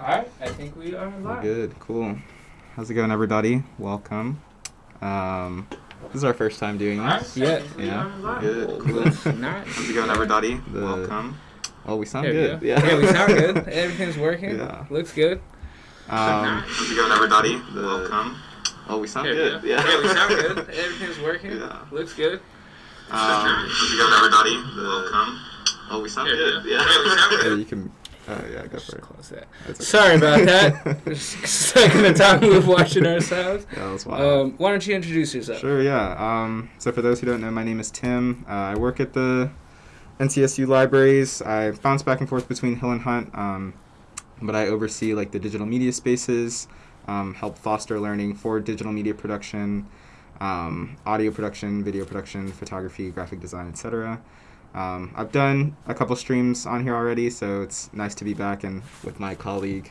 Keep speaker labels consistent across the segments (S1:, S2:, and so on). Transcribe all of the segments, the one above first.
S1: Alright, I think we are live.
S2: Good, cool. How's it going, everybody? Welcome. Um, this is our first time doing this.
S1: Yeah.
S2: Yeah. Good, cool.
S1: Let's.
S2: How's it going, everybody? Welcome. Oh, we sound
S1: There we
S2: good.
S1: go.
S2: Yeah.
S1: yeah, we sound good. Everything's working.
S2: Yeah.
S1: Looks good.
S2: Um, how's it going, everybody? Welcome. Oh, we sound
S1: There we
S2: good.
S1: go.
S2: Yeah.
S1: yeah, we sound good. Everything's working.
S2: Yeah.
S1: Looks good.
S2: Um, how's it going, everybody? Welcome. Oh, we sound
S1: There
S2: good.
S1: go.
S2: Yeah.
S1: Yeah, we sound good.
S2: Yeah, you can. Oh, yeah, go for it.
S1: Close that.
S2: Okay.
S1: Sorry about that. Second the time we've watching ourselves.
S2: Yeah, that was wild.
S1: Um, why don't you introduce yourself?
S2: Sure, yeah. Um, so for those who don't know, my name is Tim. Uh, I work at the NCSU libraries. I bounce back and forth between Hill and Hunt, um, but I oversee like the digital media spaces, um, help foster learning for digital media production, um, audio production, video production, photography, graphic design, etc. Um, I've done a couple streams on here already, so it's nice to be back and with my colleague.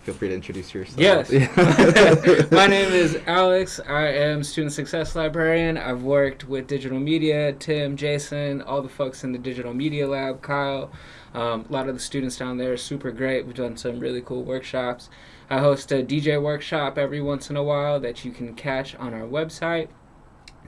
S2: Feel free to introduce yourself.
S1: Yes. My name is Alex. I am student success librarian. I've worked with digital media, Tim, Jason, all the folks in the digital media lab, Kyle. Um, a lot of the students down there are super great. We've done some really cool workshops. I host a DJ workshop every once in a while that you can catch on our website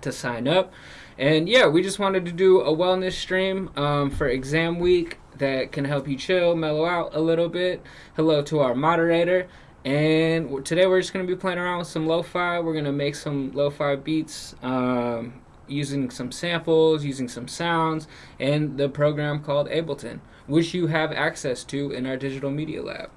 S1: to sign up. And yeah, we just wanted to do a wellness stream um, for exam week that can help you chill, mellow out a little bit. Hello to our moderator. And today we're just going to be playing around with some lo-fi. We're going to make some lo-fi beats um, using some samples, using some sounds, and the program called Ableton, which you have access to in our digital media lab.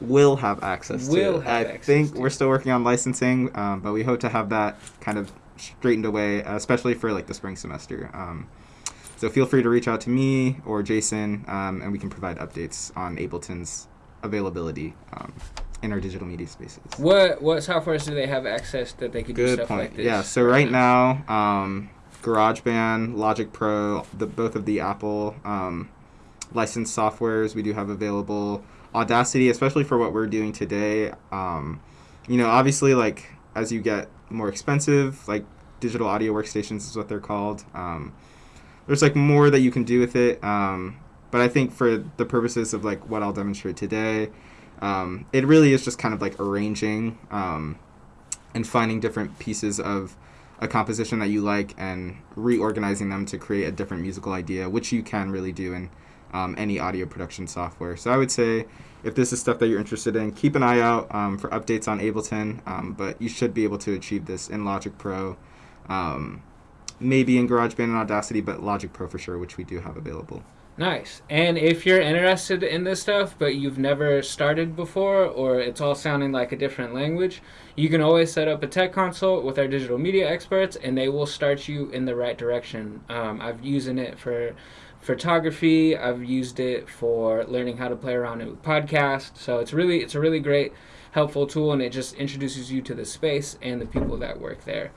S2: will have access
S1: Will
S2: to.
S1: have
S2: I
S1: access
S2: think
S1: to.
S2: we're still working on licensing, um, but we hope to have that kind of straightened away, especially for like the spring semester. Um, so feel free to reach out to me or Jason, um, and we can provide updates on Ableton's availability um, in our digital media spaces.
S1: What what softwares do they have access that they could do stuff
S2: point.
S1: like this?
S2: yeah. So right now, um, GarageBand, Logic Pro, the both of the Apple um, licensed softwares we do have available. Audacity, especially for what we're doing today. Um, you know, obviously, like as you get more expensive, like digital audio workstations is what they're called. Um, there's like more that you can do with it. Um, but I think for the purposes of like what I'll demonstrate today, um, it really is just kind of like arranging um, and finding different pieces of a composition that you like and reorganizing them to create a different musical idea, which you can really do in um, any audio production software. So I would say if this is stuff that you're interested in, keep an eye out um, for updates on Ableton, um, but you should be able to achieve this in Logic Pro. Um, maybe in GarageBand and Audacity, but Logic Pro for sure, which we do have available.
S1: Nice. And if you're interested in this stuff, but you've never started before, or it's all sounding like a different language, you can always set up a tech consult with our digital media experts, and they will start you in the right direction. Um, I've using it for photography. I've used it for learning how to play around with podcasts. So it's really it's a really great, helpful tool, and it just introduces you to the space and the people that work there.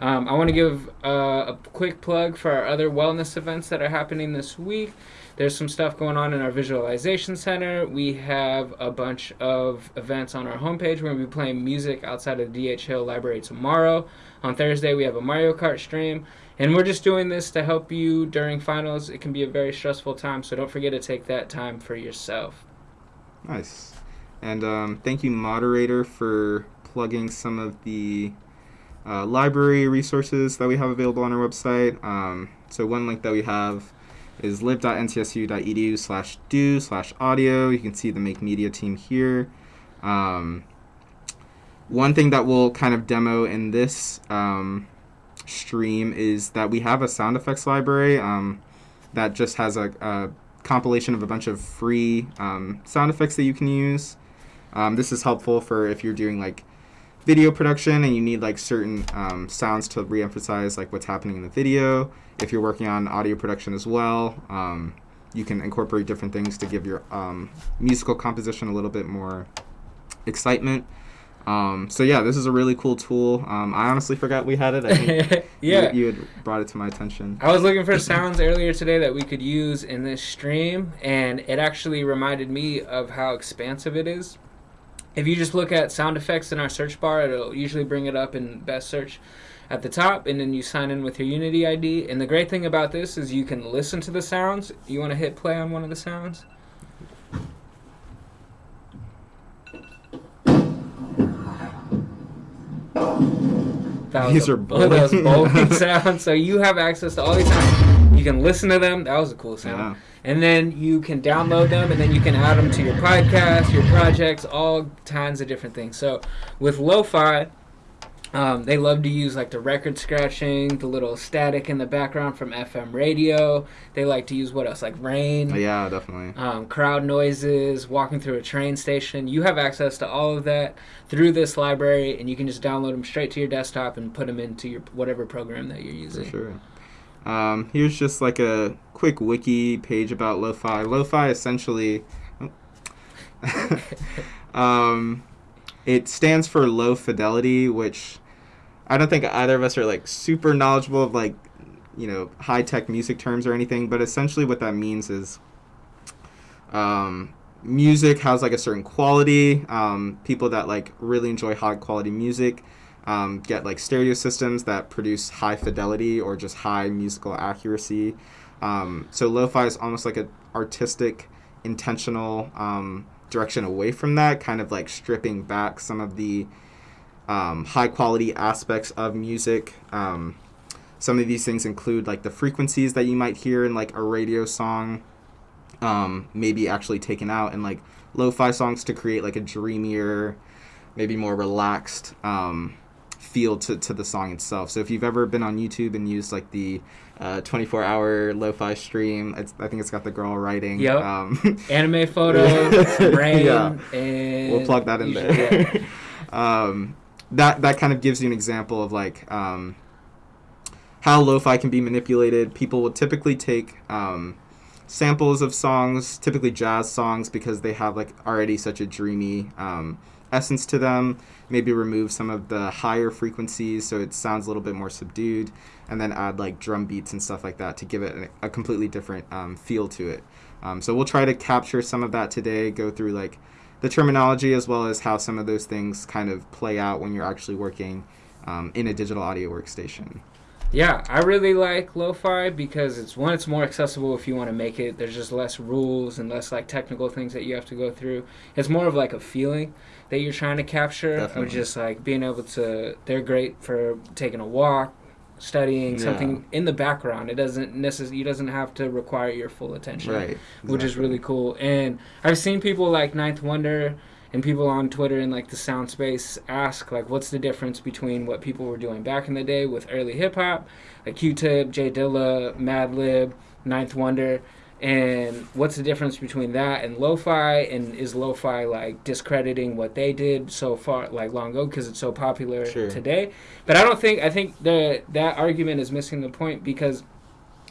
S1: Um, I want to give uh, a quick plug for our other wellness events that are happening this week. There's some stuff going on in our visualization center. We have a bunch of events on our homepage. We're going to be playing music outside of the DH Hill Library tomorrow. On Thursday, we have a Mario Kart stream. And we're just doing this to help you during finals. It can be a very stressful time, so don't forget to take that time for yourself.
S2: Nice. And um, thank you, moderator, for plugging some of the uh, library resources that we have available on our website. Um, so one link that we have is lib.ncsu.edu slash do slash audio. You can see the Make Media team here. Um, one thing that we'll kind of demo in this um, stream is that we have a sound effects library um, that just has a, a compilation of a bunch of free um, sound effects that you can use. Um, this is helpful for if you're doing like video production and you need like certain um, sounds to re-emphasize like what's happening in the video. If you're working on audio production as well, um, you can incorporate different things to give your musical composition a little bit more excitement. Um, so yeah, this is a really cool tool. Um, I honestly forgot we had it. I think
S1: yeah.
S2: you, you had brought it to my attention.
S1: I was looking for sounds earlier today that we could use in this stream, and it actually reminded me of how expansive it is. If you just look at sound effects in our search bar, it'll usually bring it up in best search at the top, and then you sign in with your Unity ID. And the great thing about this is you can listen to the sounds. You want to hit play on one of the sounds? That
S2: These are
S1: of those
S2: bowling.
S1: bowling sounds. So you have access to all these sounds. You can listen to them. That was a cool sound.
S2: Yeah.
S1: And then you can download them, and then you can add them to your podcast, your projects, all kinds of different things. So with lo-fi, um, they love to use like the record scratching, the little static in the background from FM radio. They like to use what else? Like rain,
S2: Yeah, definitely.
S1: um, crowd noises, walking through a train station. You have access to all of that through this library, and you can just download them straight to your desktop and put them into your whatever program that you're
S2: For
S1: using.
S2: sure. Um, here's just like a quick wiki page about lo-fi. Lo-fi essentially, oh. um, it stands for low fidelity, which I don't think either of us are like super knowledgeable of like, you know, high tech music terms or anything. But essentially, what that means is, um, music has like a certain quality. Um, people that like really enjoy high quality music um, get like stereo systems that produce high fidelity or just high musical accuracy. Um, so lo-fi is almost like an artistic, intentional um, direction away from that, kind of like stripping back some of the um, high quality aspects of music. Um, some of these things include like the frequencies that you might hear in like a radio song, um, maybe actually taken out in like lo-fi songs to create like a dreamier, maybe more relaxed um, feel to, to the song itself. So if you've ever been on YouTube and used like the uh, 24 hour lo-fi stream, it's, I think it's got the girl writing.
S1: Yep.
S2: Um,
S1: Anime photo, some rain,
S2: Yeah.
S1: and
S2: we'll plug that in there. um, that that kind of gives you an example of like um, how lo-fi can be manipulated. People will typically take um, samples of songs, typically jazz songs, because they have like already such a dreamy um, essence to them. Maybe remove some of the higher frequencies so it sounds a little bit more subdued, and then add like drum beats and stuff like that to give it a, completely different um, feel to it. Um, so we'll try to capture some of that today. Go through like the terminology as well as how some of those things kind of play out when you're actually working um, in a digital audio workstation.
S1: Yeah, I really like lo-fi because it's one, it's more accessible if you want to make it. There's just less rules and less like technical things that you have to go through. It's more of like a feeling that you're trying to capture
S2: Definitely.
S1: just like being able to. They're great for taking a walk, studying
S2: Yeah.
S1: something in the background. It doesn't necessarily. You doesn't have to require your full attention.
S2: Right.
S1: which is really cool. And I've seen people like Ninth Wonder and people on Twitter in like the sound space ask like, what's the difference between what people were doing back in the day with early hip hop, like Q-Tip, J Dilla, Madlib, Ninth Wonder, and what's the difference between that and lo-fi? And is lo-fi like discrediting what they did so far, like long ago, because it's so popular
S2: Sure.
S1: today? But I don't think I think the that argument is missing the point because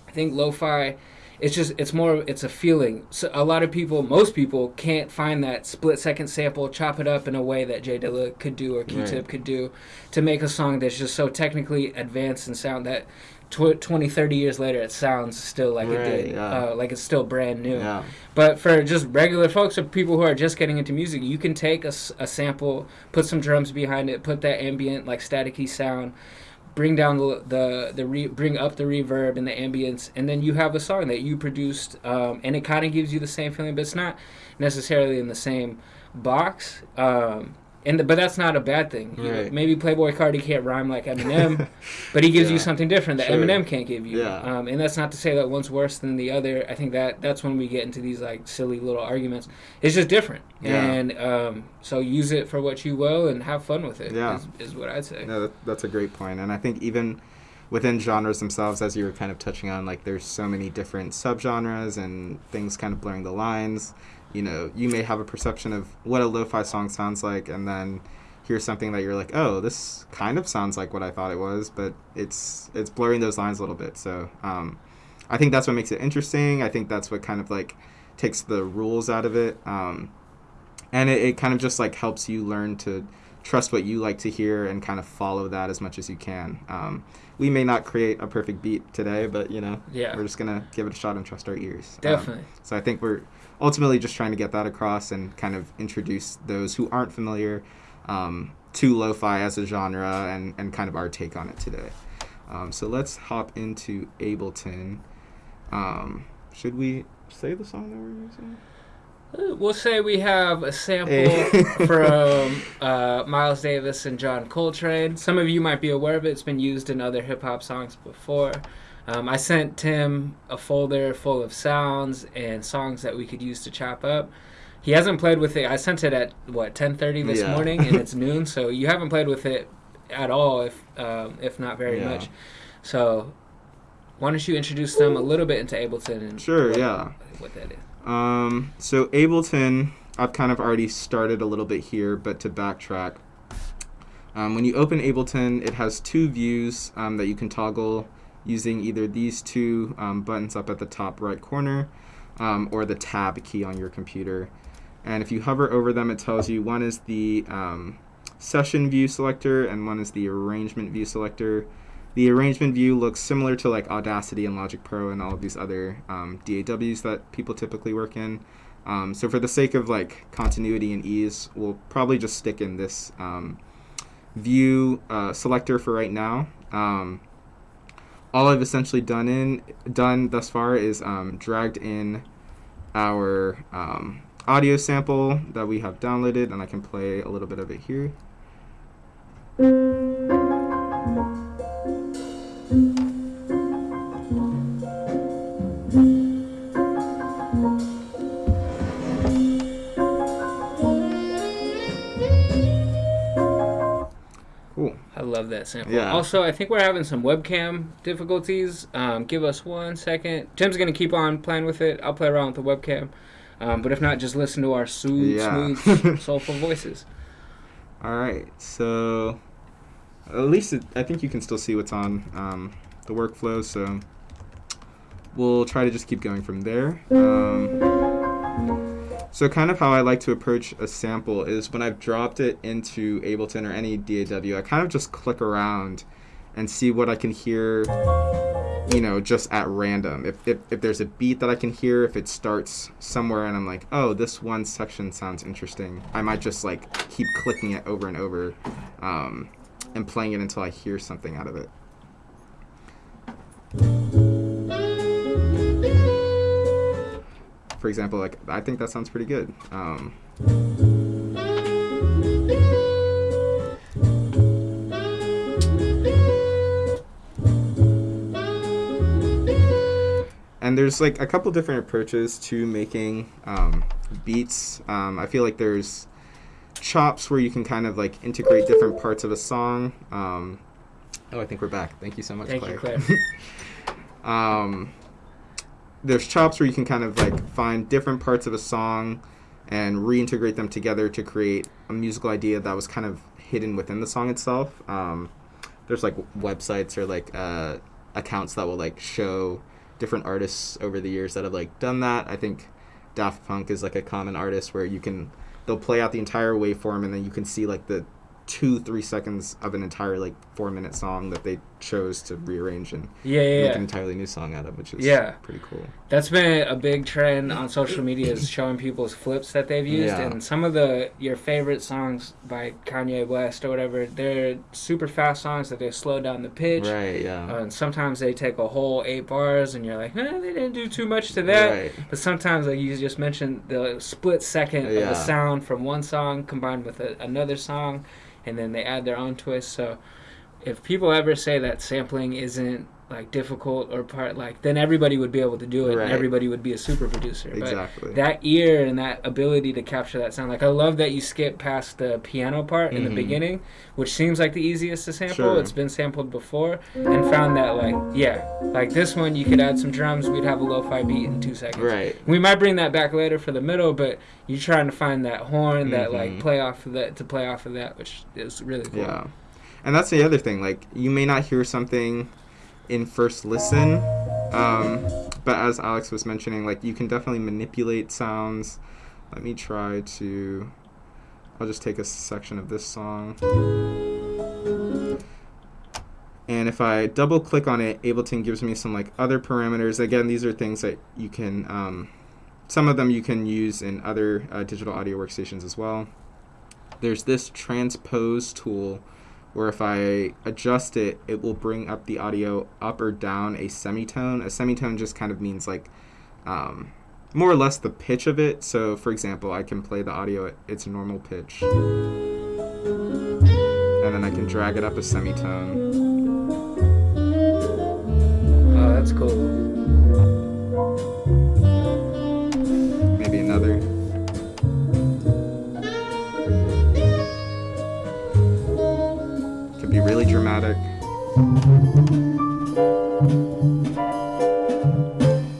S1: I think lo-fi it's just it's more it's a feeling so a lot of people most people can't find that split second sample chop it up in a way that J Dilla could do or q-tip
S2: Right.
S1: could do to make a song that's just so technically advanced and sound that tw- 20 30 years later it sounds still like it did
S2: yeah.
S1: uh, like it's still brand new
S2: Yeah.
S1: but for just regular folks or people who are just getting into music, you can take a sample, put some drums behind it, put that ambient like staticky sound, bring down the the, the re, bring up the reverb and the ambience, and then you have a song that you produced, um, and it kind of gives you the same feeling, but it's not necessarily in the same box. Um, and the, but that's not a bad thing. You know, maybe Playboi Carti can't rhyme like Eminem, but he gives you something different that
S2: Sure.
S1: Eminem can't give you.
S2: Yeah.
S1: Um, and that's not to say that one's worse than the other. I think that that's when we get into these like silly little arguments. It's just different,
S2: Yeah.
S1: and um, so use it for what you will and have fun with it.
S2: Yeah.
S1: is, is what I'd say.
S2: No, that, that's a great point. And I think even within genres themselves, as you were kind of touching on, like there's so many different subgenres and things kind of blurring the lines. You know, you may have a perception of what a lo-fi song sounds like, and then hear something that you're like, oh, this kind of sounds like what I thought it was, but it's it's blurring those lines a little bit. So um, I think that's what makes it interesting. I think that's what kind of like takes the rules out of it. Um, and it, it kind of just like helps you learn to trust what you like to hear and kind of follow that as much as you can. Um, we may not create a perfect beat today, but you know,
S1: Yeah.
S2: we're just gonna give it a shot and trust our ears. Um,
S1: Definitely.
S2: so I think we're ultimately just trying to get that across and kind of introduce those who aren't familiar um, to lo-fi as a genre and, and kind of our take on it today. Um, so let's hop into Ableton. Um, should we say the song that we're using?
S1: Uh, We'll say we have a sample
S2: Hey.
S1: from uh, Miles Davis and John Coltrane. Some of you might be aware of it. It's been used in other hip hop songs before. Um, I sent Tim a folder full of sounds and songs that we could use to chop up. He hasn't played with it. I sent it at what 10:30 this
S2: Yeah.
S1: morning, and it's noon. So you haven't played with it at all, if um, if not very
S2: Yeah.
S1: much. So why don't you introduce them a little bit into Ableton and
S2: Sure,
S1: what,
S2: yeah.
S1: what that is?
S2: Um, so Ableton, I've kind of already started a little bit here, but to backtrack, um, when you open Ableton, it has two views um, that you can toggle using either these two um, buttons up at the top right corner um, or the tab key on your computer. And if you hover over them, it tells you one is the um, session view selector and one is the arrangement view selector. The arrangement view looks similar to like Audacity and Logic Pro and all of these other um, DAWs that people typically work in. Um, so for the sake of like continuity and ease, we'll probably just stick in this um, view uh, selector for right now. Um, all I've essentially done in done thus far is um, dragged in our um, audio sample that we have downloaded, and I can play a little bit of it here.
S1: That.
S2: Yeah.
S1: Also, I think we're having some webcam difficulties. Um, give us one second. Tim's gonna keep on playing with it. I'll play around with the webcam. Um, but if not, just listen to our smooth,
S2: Yeah.
S1: smooth, soulful voices.
S2: All right, so at least it, I think you can still see what's on um, the workflow. So we'll try to just keep going from there. So kind of how I like to approach a sample is when I've dropped it into Ableton or any DAW, I kind of just click around and see what I can hear, you know, just at random. If, if, if there's a beat that I can hear, if it starts somewhere and I'm like, oh, this one section sounds interesting, I might just like keep clicking it over and over um, and playing it until I hear something out of it. For example, like I think that sounds pretty good. Um, and there's like a couple different approaches to making um, beats. Um, I feel like there's chops where you can kind of like integrate different parts of a song. Um, oh, I think we're back. Thank you so much,
S1: Thank you,
S2: Claire. There's chops where you can kind of like find different parts of a song and reintegrate them together to create a musical idea that was kind of hidden within the song itself. Um, there's like websites or like uh, accounts that will like show different artists over the years that have like done that. I think Daft Punk is like a common artist where you can they'll play out the entire waveform and then you can see like the two three seconds of an entire like four minute song that they chose to rearrange and
S1: Yeah, yeah,
S2: make
S1: yeah.
S2: an entirely new song out of, which is
S1: Yeah.
S2: pretty cool.
S1: That's been a big trend on social media is showing people's flips that they've used,
S2: Yeah.
S1: and some of the your favorite songs by Kanye West or whatever, they're super fast songs that they slow down the pitch.
S2: Right, yeah.
S1: Uh, and sometimes they take a whole eight bars, and you're like, eh, they didn't do too much to that.
S2: Right.
S1: But sometimes, like you just mentioned, the split second of
S2: Yeah.
S1: the sound from one song combined with a, another song, and then they add their own twist. So, if people ever say that sampling isn't like difficult or part like, then everybody would be able to do it,
S2: Right.
S1: and everybody would be a super producer.
S2: Exactly.
S1: But that ear and that ability to capture that sound, like I love that you skip past the piano part in the
S2: Mhm.
S1: beginning, which seems like the easiest to sample.
S2: Sure.
S1: It's been sampled before, and found that like yeah, like this one you could add some drums, we'd have a lo-fi beat in two seconds.
S2: Right.
S1: We might bring that back later for the middle, but you're trying to find that horn that like play off of that to play off of that, which is really cool.
S2: Yeah. And that's the other thing. Like, you may not hear something in first listen, um, but as Alex was mentioning, like, you can definitely manipulate sounds. Let me try to. I'll just take a section of this song. And if I double click on it, Ableton gives me some like other parameters. Again, these are things that you can, um, some of them you can use in other uh, digital audio workstations as well. There's this transpose tool where if I adjust it, it will bring up the audio up or down a semitone. A semitone just kind of means like um, more or less the pitch of it. So, for example, I can play the audio at its normal pitch, and then I can drag it up a semitone.
S1: Oh, that's cool.
S2: Be really dramatic.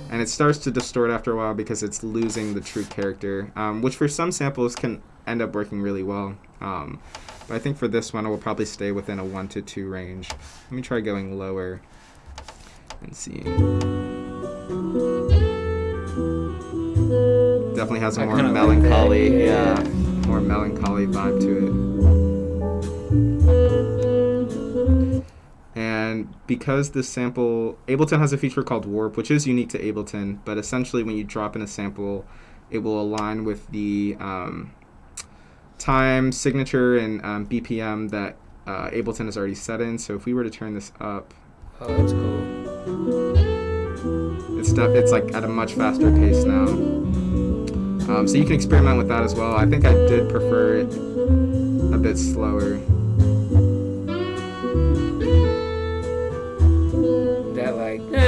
S2: And it starts to distort after a while because it's losing the true character, um, which for some samples can end up working really well. Um, but I think for this one, it will probably stay within a 1 to 2 range. Let me try going lower and see. Definitely has a more
S1: like
S2: melancholy, yeah. more melancholy vibe to it. And because this sample, Ableton has a feature called Warp, which is unique to Ableton, but essentially when you drop in a sample, it will align with the um, time, signature, and um, BPM that uh, Ableton has already set in. So if we were to turn this up,
S1: Oh, that's cool.
S2: it's it's like at a much faster pace now. Um, so you can experiment with that as well. I think I did prefer it a bit slower.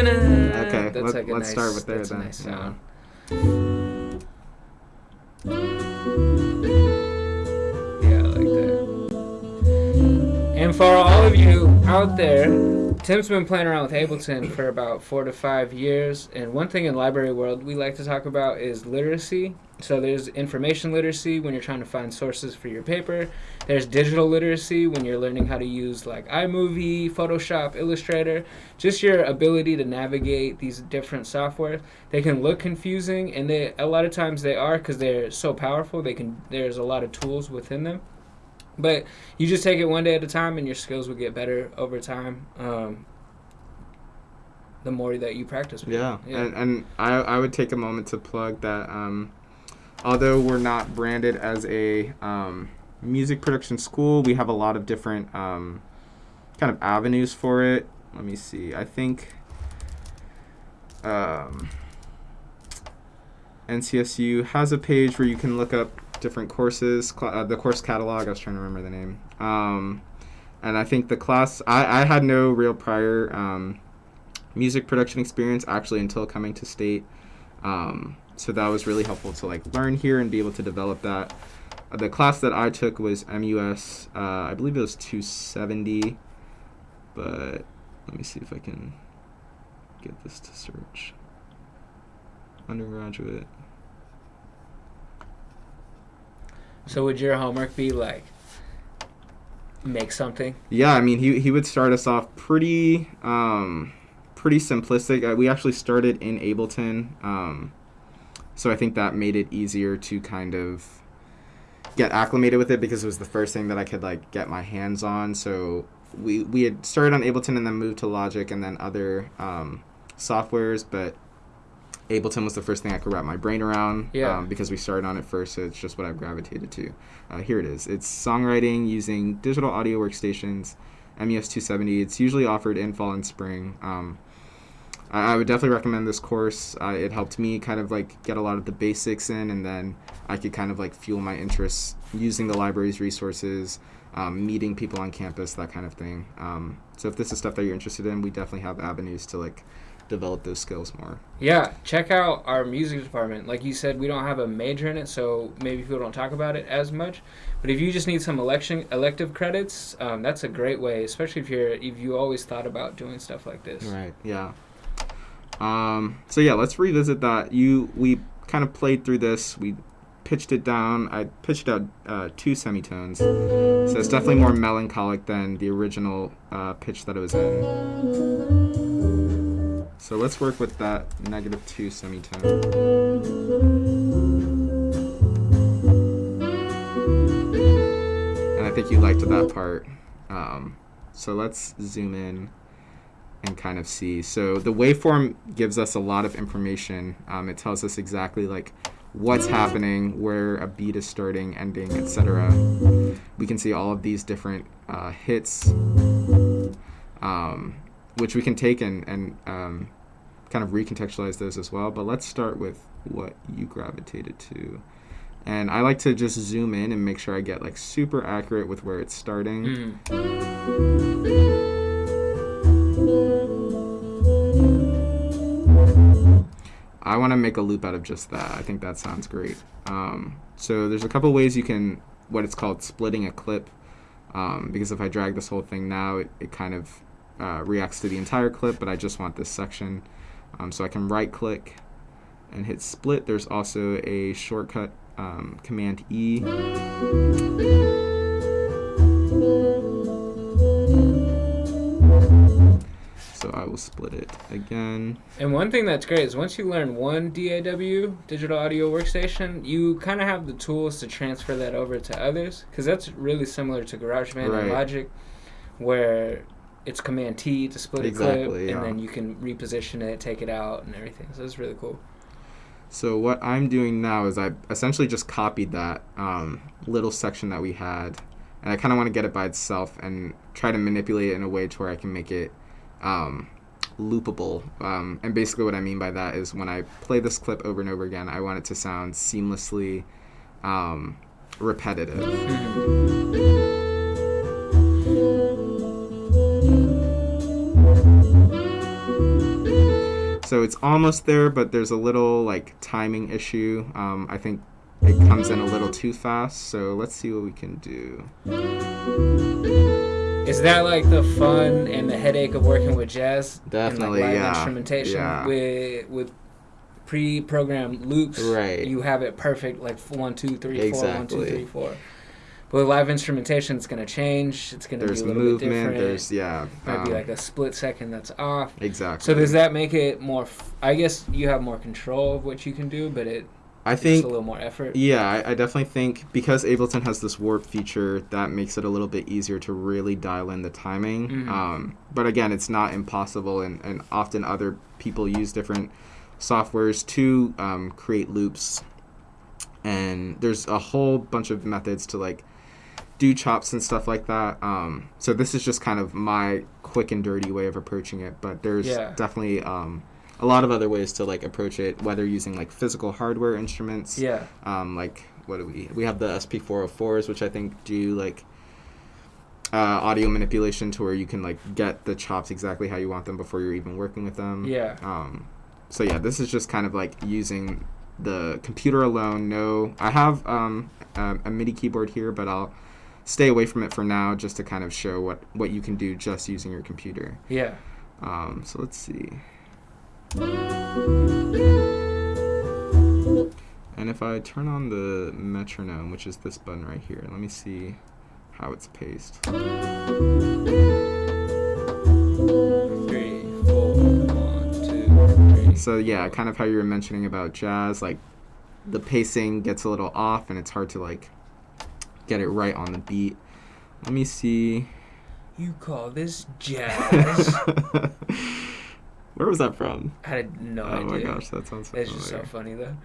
S1: Okay,
S2: Okay,
S1: that's
S2: let,
S1: like
S2: let's
S1: nice,
S2: start with there
S1: that's
S2: then.
S1: nice
S2: yeah.
S1: Yeah, I like that. And for all of you out there, Tim's been playing around with Ableton for about four to five years. And one thing in library world we like to talk about is literacy. So there's information literacy when you're trying to find sources for your paper. There's digital literacy when you're learning how to use like iMovie, Photoshop, Illustrator. Just your ability to navigate these different software. They can look confusing, and they a lot of times they are because they're so powerful. They can there's a lot of tools within them. But you just take it one day at a time, and your skills will get better over time. Um, the more that you practice. With
S2: Yeah, and and I I would take a moment to plug that. Um, although we're not branded as a um, music production school, we have a lot of different um, kind of avenues for it. Let me see. I think um, NCSU has a page where you can look up different courses, uh, the course catalog. I was trying to remember the name. Um, and I think the class, I, I had no real prior um, music production experience actually until coming to state. Um, so that was really helpful to like learn here and be able to develop that. Uh, the class that I took was MUS. Uh, I believe it was 270, but let me see if I can get this to search. Undergraduate.
S1: So would your homework be like make something?
S2: Yeah, I mean, he, he would start us off pretty um, pretty simplistic. Uh, we actually started in Ableton, um, so I think that made it easier to kind of get acclimated with it because it was the first thing that I could like get my hands on. So we we had started on Ableton and then moved to Logic and then other um, softwares, but Ableton was the first thing I could wrap my brain around
S1: Yeah.
S2: um, because we started on it first. So it's just what I've gravitated to. Uh, here it is. It's songwriting using digital audio workstations, MES 270. It's usually offered in fall and spring. Um, I, I would definitely recommend this course. Uh, it helped me kind of like get a lot of the basics in, and then I could kind of like fuel my interests using the library's resources, um, meeting people on campus, that kind of thing. Um, so if this is stuff that you're interested in, we definitely have avenues to like develop those skills more.
S1: Yeah, check out our music department. Like you said, we don't have a major in it, so maybe people don't talk about it as much. But if you just need some election elective credits, um, that's a great way, especially if you're if you always thought about doing stuff like this.
S2: Right. Yeah. Um, so yeah, let's revisit that. You we kind of played through this. We pitched it down. I pitched out uh, two semitones, so it's definitely more melancholic than the original uh, pitch that it was in. So let's work with that negative two semitone. And I think you liked that part. Um, so let's zoom in and kind of see. So the waveform gives us a lot of information. Um, it tells us exactly like what's happening, where a beat is starting, ending, etc. We can see all of these different uh, hits, um, which we can take and, and um, kind of recontextualize those as well. But let's start with what you gravitated to. And I like to just zoom in and make sure I get like super accurate with where it's starting.
S1: Mhm.
S2: I want to make a loop out of just that. I think that sounds great. Um, so there's a couple ways you can, what it's called, splitting a clip. Um, because if I drag this whole thing now, it, it kind of uh, reacts to the entire clip, but I just want this section. Um, so I can right click and hit split. There's also a shortcut, um, Command E. So I will split it again.
S1: And one thing that's great is once you learn one DAW, digital audio workstation, you kind of have the tools to transfer that over to others because that's really similar to GarageBand and Logic, where it's Command T to split a clip,
S2: yeah.
S1: and then you can reposition it, take it out, and everything. So it's really cool.
S2: So what I'm doing now is I essentially just copied that um, little section that we had, and I kind of want to get it by itself and try to manipulate it in a way to where I can make it um, loopable. Um, and basically, what I mean by that is when I play this clip over and over again, I want it to sound seamlessly um, repetitive. So it's almost there, but there's a little like timing issue. Um, I think it comes in a little too fast. So let's see what we can do.
S1: Is that like the fun and the headache of working with jazz?
S2: Definitely,
S1: and like
S2: yeah.
S1: instrumentation
S2: Yeah.
S1: with with pre-programmed loops.
S2: Right.
S1: You have it perfect, like one, two, three, four, one, two,
S2: Exactly.
S1: three, four. But with live instrumentation, it's gonna change. It's gonna be a little bit different.
S2: There's yeah.
S1: might be
S2: um,
S1: like a split second that's off.
S2: exactly.
S1: So does that make it more? F- I guess you have more control of what you can do, but it
S2: I
S1: takes
S2: think
S1: a little more effort.
S2: Yeah, I, I definitely think because Ableton has this warp feature, that makes it a little bit easier to really dial in the timing.
S1: Mhm.
S2: Um, but again, it's not impossible, and, and often other people use different softwares to um, create loops. And there's a whole bunch of methods to like do chops and stuff like that. Um, so this is just kind of my quick and dirty way of approaching it. But there's
S1: Yeah.
S2: definitely um, a lot of other ways to like approach it, whether using like physical hardware instruments
S1: Yeah.
S2: um, like what do we we have the SP404s which I think do like uh, audio manipulation to where you can like get the chops exactly how you want them before you're even working with them
S1: Yeah.
S2: um, so yeah this is just kind of like using the computer alone no I have um, a, a MIDI keyboard here but I'll stay away from it for now just to kind of show what what you can do just using your computer
S1: Yeah.
S2: um, so let's see And if I turn on the metronome, which is this button right here, let me see how it's paced.
S1: Three, four, one, two, three.
S2: So yeah, kind of how you were mentioning about jazz, like the pacing gets a little off and it's hard to like get it right on the beat. Let me see.
S1: You call this jazz?
S2: Where was that from?
S1: I had no idea.
S2: oh my gosh, that sounds so
S1: It's just so funny though.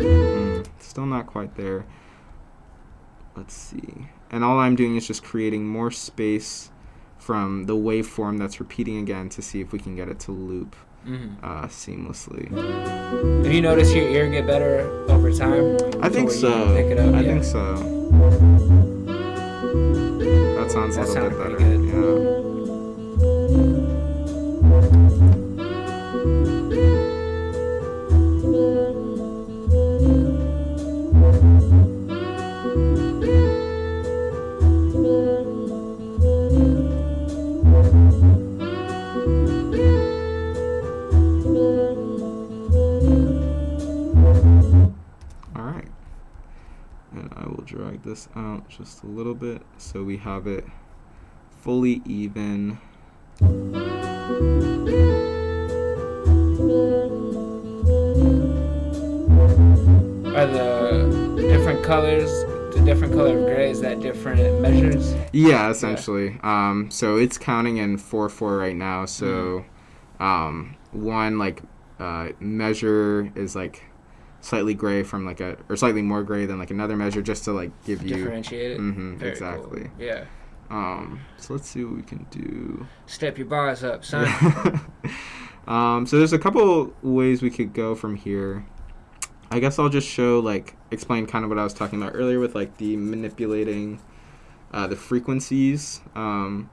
S2: Mm, still not quite there. Let's see. And all I'm doing is just creating more space from the waveform that's repeating again to see if we can get it to loop
S1: Mhm.
S2: uh, seamlessly.
S1: Have you noticed your ear get better over time?
S2: I think so.
S1: pick it up?
S2: I
S1: Yeah.
S2: think so. That sounds
S1: That
S2: a little bit better. Yeah. Drag this out just a little bit so we have it fully even.
S1: Are the different colors, the different color of gray, is that different measures?
S2: Yeah, essentially. Um, so it's counting in four four right now. So, um, one like uh, measure is like slightly gray from like a or slightly more gray than like another measure just to like give you
S1: Differentiate it.
S2: Mhm,
S1: Very
S2: exactly.
S1: Cool. Yeah.
S2: um so let's see what we can do
S1: Step your bars up, son.
S2: um so there's a couple ways we could go from here i guess i'll just show like explain kind of what i was talking about earlier with like the manipulating uh, the frequencies um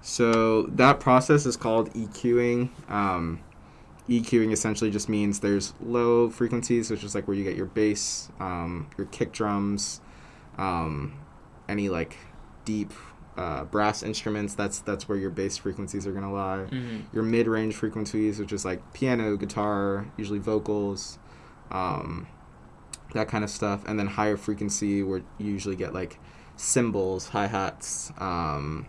S2: so that process is called eqing um EQing essentially just means there's low frequencies, which is like where you get your bass, um, your kick drums, um, any like deep uh, brass instruments. That's that's where your bass frequencies are gonna lie.
S1: hmm
S2: Your mid-range frequencies, which is like piano, guitar, usually vocals, um, that kind of stuff, and then higher frequency where you usually get like cymbals, hi hats. Um,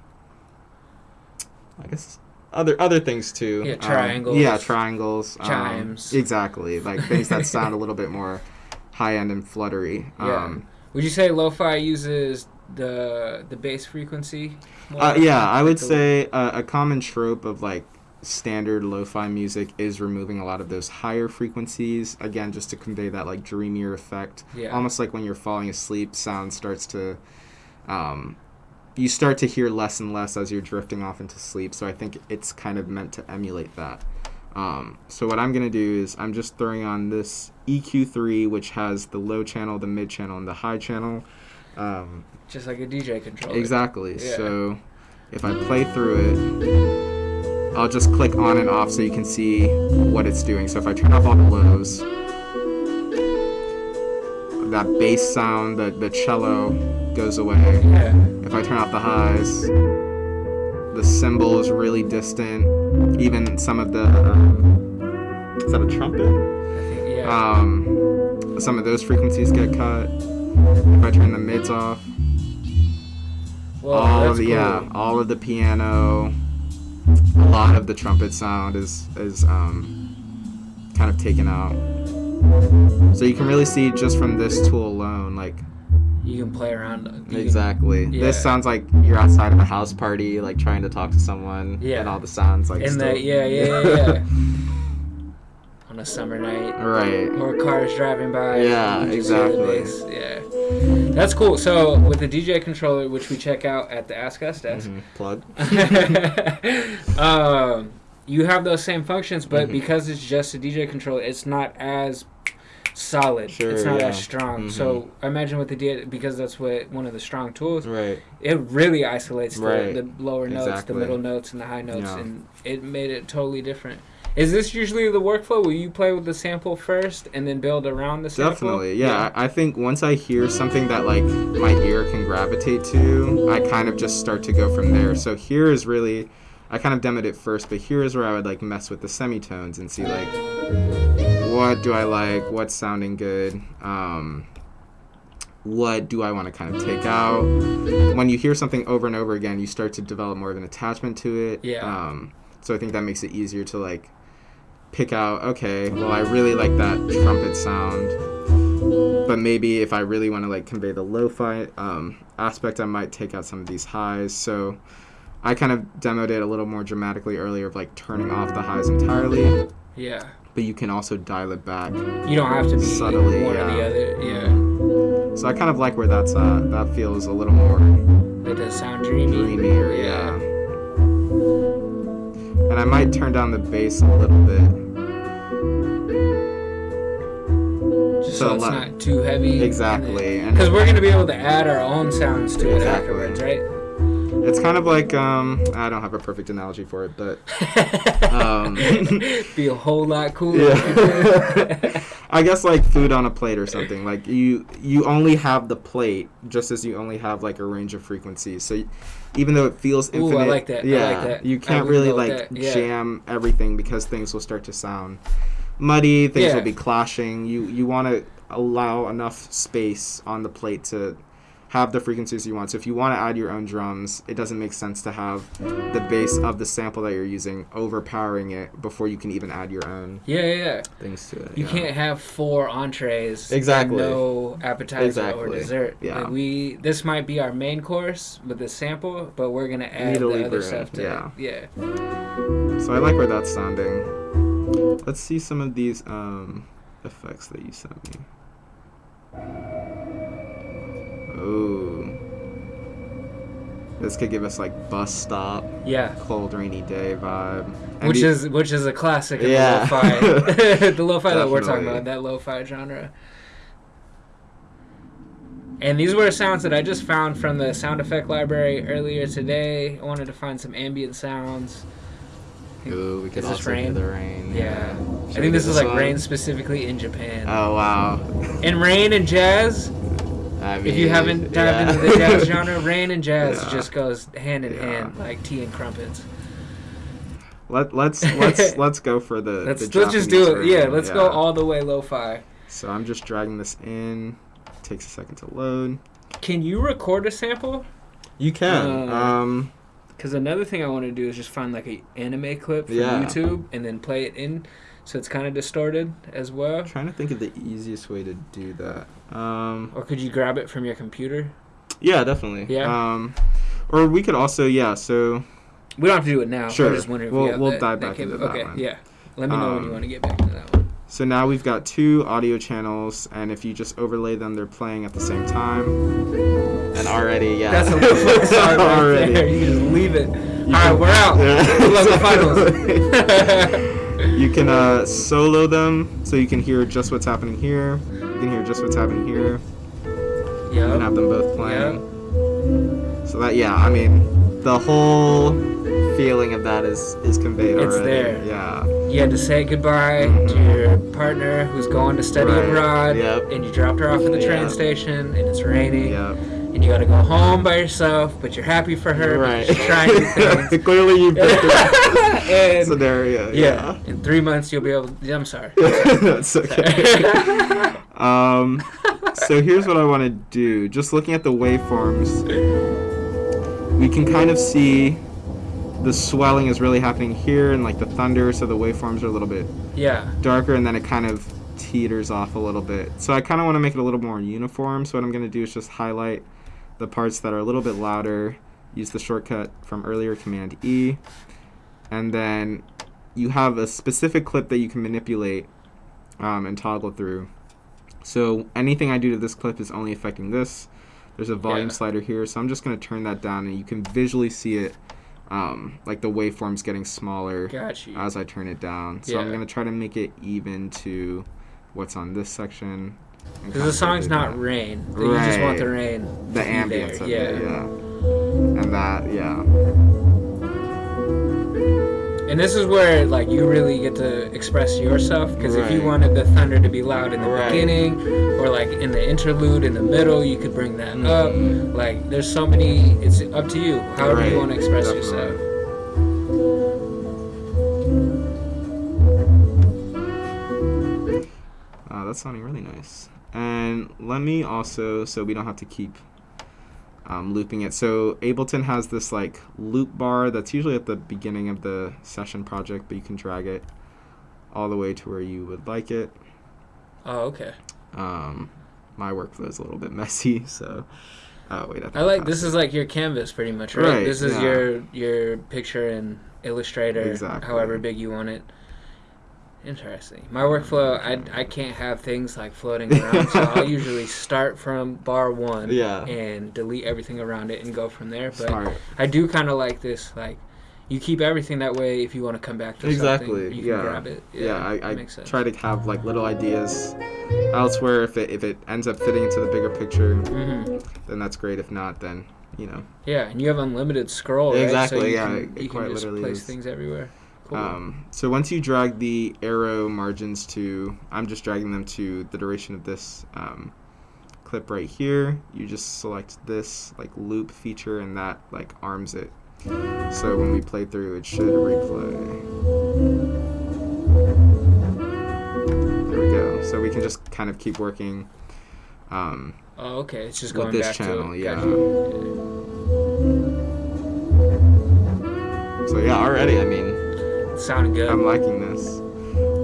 S2: I guess other other things too.
S1: Yeah,
S2: Um,
S1: triangles.
S2: yeah, triangles. um,
S1: Chimes.
S2: exactly, like things that sound a little bit more high end and fluttery.
S1: Yeah.
S2: Um,
S1: Would you say lo-fi uses the the bass frequency? more?
S2: Uh, yeah, I would say uh, a common trope of like standard lo-fi music is removing a lot of those higher frequencies again just to convey that like dreamier effect
S1: Yeah.
S2: almost like when you're falling asleep sound starts to um, you start to hear less and less as you're drifting off into sleep so i think it's kind of meant to emulate that um, so what i'm going to do is i'm just throwing on this eq3 which has the low channel the mid channel and the high channel um,
S1: Just like a DJ controller.
S2: Exactly.
S1: Yeah.
S2: So if I play through it, I'll just click on and off so you can see what it's doing. So if I turn off all the lows, that bass sound, the, the cello goes away.
S1: Yeah.
S2: If I turn off the highs, the cymbal is really distant. Even some of the. Um, is that a trumpet?
S1: Think, yeah.
S2: Um, some of those frequencies get cut. If I turn the mids off,
S1: well,
S2: all of the
S1: cool.
S2: yeah, all of the piano, a lot of the trumpet sound is is um, kind of taken out. So you can really see just from this tool alone, like
S1: You can play around. you can-
S2: exactly.
S1: yeah.
S2: This sounds like you're outside of a house party, like trying to talk to someone,
S1: Yeah.
S2: and all the sounds like
S1: In
S2: still-
S1: the yeah yeah yeah. yeah. On a summer night.
S2: right.
S1: More cars driving by.
S2: Yeah,
S1: you just hear the
S2: exactly.
S1: Yeah, that's cool. So with the DJ controller, which we check out at the Ask Us desk,
S2: Mhm. Plug.
S1: um, you have those same functions, but
S2: Mhm.
S1: because it's just a DJ controller, it's not as solid.
S2: Sure,
S1: it's not
S2: yeah.
S1: as strong.
S2: Mhm.
S1: So I imagine with the D because that's what one of the strong tools.
S2: Right.
S1: It really isolates the,
S2: Right.
S1: the lower notes,
S2: Exactly.
S1: the middle notes, and the high notes,
S2: Yeah.
S1: and it made it totally different. Is this usually the workflow? Will you play with the sample first and then build around the sample?
S2: Definitely, yeah. I I think once I hear something that like my ear can gravitate to, I kind of just start to go from there. So here is really, I kind of demoed it first, but here is where I would like mess with the semitones and see like, what do I like? What's sounding good? Um, what do I want to kind of take out? When you hear something over and over again, you start to develop more of an attachment to it.
S1: Yeah.
S2: Um, so I think that makes it easier to like pick out. Okay, well I really like that trumpet sound but maybe if I really want to like convey the lo-fi um, aspect, I might take out some of these highs. So I kind of demoed it a little more dramatically earlier of like turning off the highs entirely,
S1: Yeah.
S2: But you can also dial it back.
S1: You don't have to be
S2: Subtly,
S1: one or the
S2: yeah.
S1: other. Yeah.
S2: So I kind of like where that's at. That feels a little more
S1: It does sound dreamy.
S2: dreamier, yeah. And I might turn down the bass a little bit.
S1: Just so,
S2: So
S1: it's not too heavy.
S2: Exactly,
S1: Because we're gonna be able to add our own sounds to it afterwards, right?
S2: It's kind of like um, I don't have a perfect analogy for it, but Um,
S1: be a whole lot cooler.
S2: Yeah. I guess like food on a plate or something. Like you you only have the plate just as you only have like a range of frequencies. So even though it feels
S1: Ooh, I
S2: infinite,
S1: like that. I
S2: yeah,
S1: like that.
S2: you can't really like.
S1: Yeah.
S2: jam everything because things will start to sound muddy. Things
S1: Yeah.
S2: will be clashing. You you want to allow enough space on the plate to have the frequencies you want. So if you want to add your own drums, it doesn't make sense to have the bass of the sample that you're using overpowering it before you can even add your own
S1: yeah, yeah, yeah.
S2: things to it.
S1: You
S2: yeah.
S1: can't have four entrees.
S2: Exactly.
S1: And no appetizer or dessert.
S2: Yeah.
S1: Like we, this might be our main course with the sample, but we're gonna add the other stuff to
S2: yeah.
S1: it. Yeah.
S2: So I like where that's sounding. Let's see some of these. Um, effects that you sent me. Oh. This could give us like bus stop,
S1: Yeah.
S2: cold rainy day vibe. And
S1: which is which is a classic in
S2: Yeah.
S1: the lo-fi, the lo-fi that we're talking about, that lo-fi genre. And these were sounds that I just found from the sound effect library earlier today. I wanted to find some ambient sounds.
S2: Ooh, we could
S1: Is
S2: also
S1: rain?
S2: the rain.
S1: Yeah,
S2: Should
S1: I think this is like
S2: one?
S1: rain specifically in Japan.
S2: Oh wow.
S1: And rain and jazz.
S2: I mean,
S1: If you haven't dived
S2: yeah.
S1: into the jazz genre, rain and jazz
S2: Yeah.
S1: just goes hand in
S2: Yeah.
S1: hand, like tea and crumpets.
S2: Let let's let's let's go for the.
S1: Let's
S2: the
S1: let's just do it. Yeah, let's go all the way lo-fi.
S2: So I'm just dragging this in. Takes a second to load.
S1: Can you record a sample?
S2: You can.
S1: Uh,
S2: um,
S1: Because another thing I want to do is just find like a anime clip from
S2: Yeah.
S1: YouTube and then play it in, so it's kind of distorted as well.
S2: trying to think of the easiest way to do that. Um,
S1: Or could you grab it from your computer?
S2: yeah, definitely.
S1: Yeah.
S2: Um, or we could also yeah. So
S1: We don't have to do it now.
S2: Sure.
S1: I'm just wondering if
S2: We'll-
S1: we have
S2: we'll
S1: that,
S2: dive
S1: that
S2: back
S1: cap-
S2: into that
S1: Okay,
S2: one.
S1: yeah. Let me know when you
S2: Um,
S1: want to get back to that one.
S2: so now we've got two audio channels, and if you just overlay them, they're playing at the same time. And already, yeah.
S1: That's a little song right
S2: Already.
S1: there. You just leave it.
S2: You
S1: All right, we're out.
S2: Yeah.
S1: Good luck with finals.
S2: you can uh, solo them, so you can hear just what's happening here. You can hear just what's happening here. Yeah. And have them both playing. So that yeah, I mean, the whole feeling of that is is conveyed
S1: It's
S2: already.
S1: there.
S2: Yeah.
S1: You had to say goodbye mm-hmm. to your partner who's going to study
S2: Right.
S1: abroad,
S2: Yep.
S1: and you dropped her off at the train
S2: Yep.
S1: station, and it's raining,
S2: Yep.
S1: And you got to go home by yourself, but you're happy for her,
S2: Right.
S1: she's trying.
S2: Clearly, you picked the scenario.
S1: yeah, in three months you'll be able. To, I'm sorry.
S2: That's okay. um, so here's what I want to do. Just looking at the waveforms, we can kind of see the swelling is really happening here, and like the thunder, so the waveforms are a little bit
S1: yeah,
S2: darker, and then it kind of teeters off a little bit. So I kind of want to make it a little more uniform. So what I'm going to do is just highlight the parts that are a little bit louder. Use the shortcut from earlier, Command E, and then you have a specific clip that you can manipulate um, and toggle through. So anything I do to this clip is only affecting this. There's a volume
S1: Yeah.
S2: slider here, so I'm just going to turn that down, and you can visually see it, um, like the waveforms getting smaller as I turn it down. So I'm gonna try to make it even to what's on this section.
S1: Because the song's not
S2: that.
S1: rain. You just want the rain.
S2: the ambience
S1: yeah.
S2: it, yeah. And that, yeah.
S1: And this is where like you really get to express yourself because if you wanted the thunder to be loud in the
S2: Right.
S1: beginning or like in the interlude in the middle, you could bring that up.
S2: Mhm.
S1: Like there's so many. It's up to you. However
S2: Right,
S1: you want to express
S2: definitely.
S1: yourself.
S2: That's sounding really nice. And let me also, so we don't have to keep um, looping it. So Ableton has this like loop bar that's usually at the beginning of the session project, but you can drag it all the way to where you would like it.
S1: Oh, okay.
S2: Um, my workflow is a little bit messy, so. Oh wait,
S1: I like this is like your canvas pretty much, right?
S2: Right,
S1: this is
S2: yeah.
S1: your your picture in Illustrator,
S2: Exactly.
S1: however big you want it. Interesting. My workflow, I, I can't have things like floating around, so I'll usually start from bar one
S2: Yeah.
S1: and delete everything around it and go from there. But
S2: Smart.
S1: I do kind of like this, like you keep everything that way. If you want to come back to
S2: Exactly,
S1: something, you can
S2: yeah.
S1: grab it.
S2: Yeah, I,
S1: that
S2: I
S1: sense.
S2: try to have like little ideas elsewhere. If it if it ends up fitting into the bigger picture,
S1: hmm
S2: then that's great. If not, then you know.
S1: Yeah, and you have unlimited scroll, right?
S2: Exactly,
S1: So you
S2: yeah,
S1: can,
S2: it
S1: you can just place
S2: is.
S1: things everywhere. Cool.
S2: Um, so once you drag the arrow margins to, I'm just dragging them to the duration of this um, clip right here. You just select this like loop feature, and that like arms it. So when we play through, it should replay. There we go. So we can just kind of keep working. Um,
S1: oh, okay. It's just going
S2: this
S1: back
S2: channel,
S1: to
S2: yeah.
S1: Gotcha.
S2: so yeah, already, I mean,
S1: It sounded good.
S2: I'm liking this.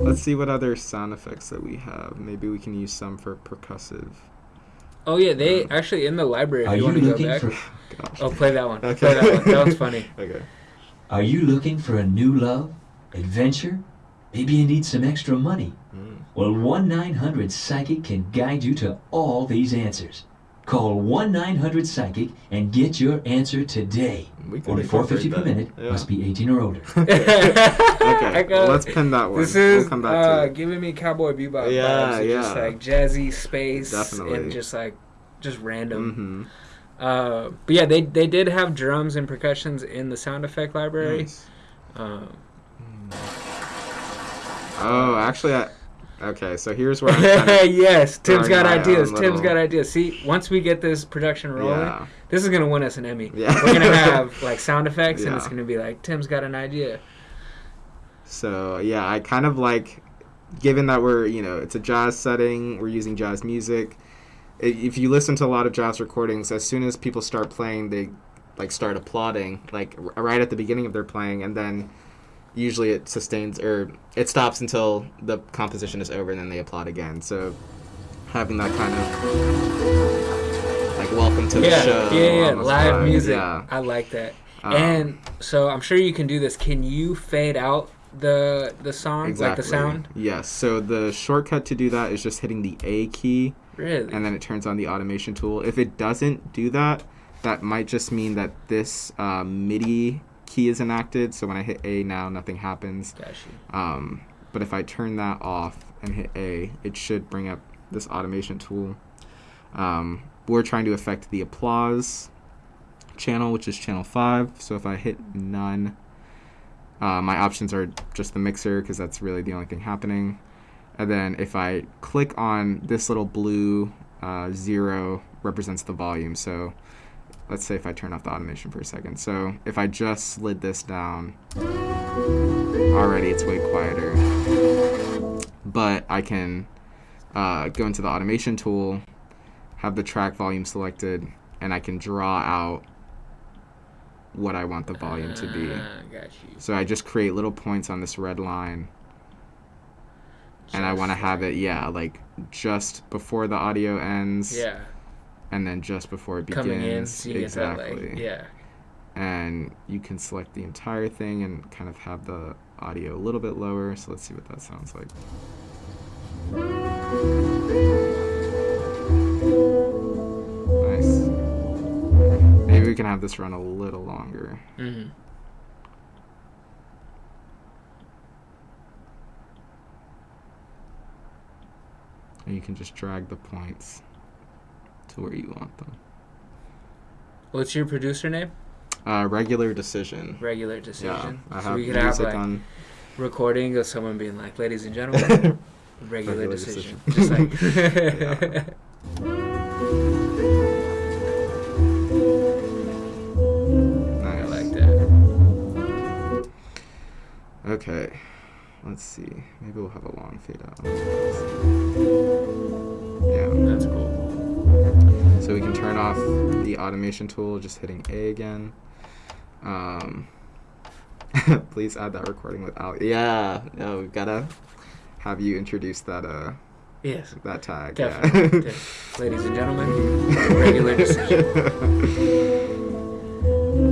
S2: Let's see what other sound effects that we have. Maybe we can use some for percussive.
S1: oh yeah, they actually in the library.
S3: Are
S1: you
S3: you
S1: want go
S3: looking
S1: back.
S3: for
S2: Gosh.
S1: Oh, play that one.
S2: Okay.
S1: Play that one. That was funny.
S2: Okay.
S3: Are you looking for a new love, adventure, Maybe you need some extra money.
S2: Mm.
S3: Well, 1 900 Psychic can guide you to all these answers. Call 1 900 Psychic and get your answer today.
S2: We could
S3: Only 450 per minute.
S2: Yeah.
S3: Must be 18 or older.
S2: Okay,
S1: got-
S2: let's pin that one.
S1: This is
S2: we'll come back
S1: uh,
S2: to it.
S1: giving me Cowboy Bebop
S2: Yeah,
S1: vibes. of Just
S2: yeah.
S1: like jazzy space
S2: Definitely.
S1: and just like just random.
S2: Mm-hmm.
S1: Uh, but yeah, they they did have drums and percussions in the sound effect library.
S2: Nice.
S1: Um,
S2: Oh, actually, I, okay. So here's where I'm kind of,
S1: yes, Tim's got ideas. Tim's
S2: little-
S1: got ideas. See, once we get this production rolling,
S2: yeah.
S1: this is gonna win us an Emmy.
S2: Yeah.
S1: We're gonna have like sound effects, and it's gonna be like Tim's got an idea.
S2: So yeah, I kind of like, given that we're you know it's a jazz setting, we're using jazz music. If you listen to a lot of jazz recordings, as soon as people start playing, they like start applauding, like right at the beginning of their playing, and then usually it sustains or it stops until the composition is over, and then they applaud again. So having that kind of like welcome to the
S1: yeah,
S2: show,
S1: yeah, yeah, live
S2: vibe,
S1: music.
S2: Yeah.
S1: I like that.
S2: Um,
S1: and so I'm sure you can do this. Can you fade out the the song, like the sound?
S2: Yes. So the shortcut to do that is just hitting the A key,
S1: Really?
S2: and then it turns on the automation tool. If it doesn't do that, that might just mean that this uh, MIDI key is enacted. So when I hit A now, nothing happens. Um, but if I turn that off and hit A, it should bring up this automation tool. Um, we're trying to affect the applause channel, which is channel 5. So if I hit none, uh, my options are just the mixer because that's really the only thing happening. And then if I click on this little blue uh, zero represents the volume. So let's say if I turn off the automation for a second. So if I just slid this down, already it's way quieter. But I can uh, go into the automation tool, have the track volume selected, and I can draw out what I want the volume to be.
S1: Ah.
S2: So I just create little points on this red line, and I want to have it, yeah, like just before the audio ends,
S1: Yeah,
S2: and then just before it begins.
S1: coming in, so
S2: exactly.
S1: get that like yeah.
S2: and you can select the entire thing and kind of have the audio a little bit lower. So let's see what that sounds like. Nice. Maybe we can have this run a little longer.
S1: hmm
S2: And you can just drag the points to where you want them.
S1: What's your producer name?
S2: Uh, regular decision.
S1: Regular
S2: Yeah,
S1: decision.
S2: I
S1: so we could have like
S2: on.
S1: recording of someone being like, "Ladies and gentlemen, regular,
S2: Regular
S1: decision."
S2: decision.
S1: Just like. I
S2: Nice.
S1: like that.
S2: Okay, let's see. Maybe we'll have a long fade out. Yeah.
S1: That's cool.
S2: So we can turn off the automation tool, just hitting A again. Um, please add that recording without. Yeah, no, we've gotta have you introduce that uh
S1: Yes.
S2: that tag.
S1: Definitely.
S2: Yeah.
S1: Ladies and gentlemen, regular decision.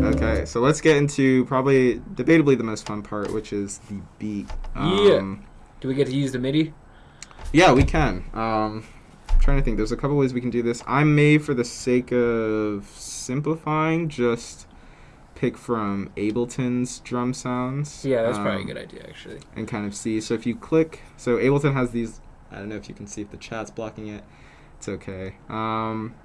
S2: okay, so let's get into probably debatably the most fun part, which is the beat.
S1: Yeah.
S2: Um,
S1: Do we get to use the MIDI?
S2: Yeah, we can. Um, trying to think. There's a couple ways we can do this. I may, for the sake of simplifying, just pick from Ableton's drum sounds.
S1: Yeah, that's probably a
S2: um,
S1: good idea, actually.
S2: And kind of see. So if you click, so Ableton has these. I don't know if you can see if the chat's blocking it. It's okay. Um,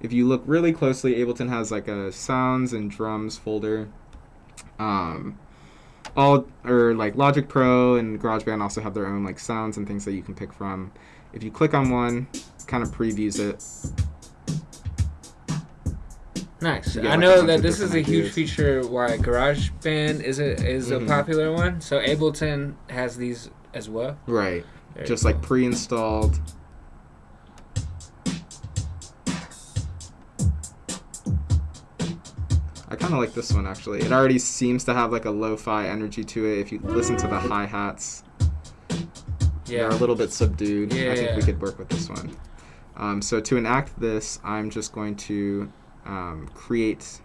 S2: if you look really closely, Ableton has like a sounds and drums folder. Um, all or like Logic Pro and GarageBand also have their own like sounds and things that you can pick from. If you click on one, kind of previews it.
S1: Nice. I know that this is a huge
S2: ideas.
S1: feature why GarageBand is a is
S2: Mhm.
S1: a popular one. So Ableton has these as well.
S2: Right.
S1: Very
S2: Just like pre-installed. I kind of like this one actually. It already seems to have like a lo-fi energy to it. If you listen to the hi-hats,
S1: yeah.
S2: they're a little bit subdued. Yeah, I think we could work with this one. Um, so to enact this, I'm just going to um, create,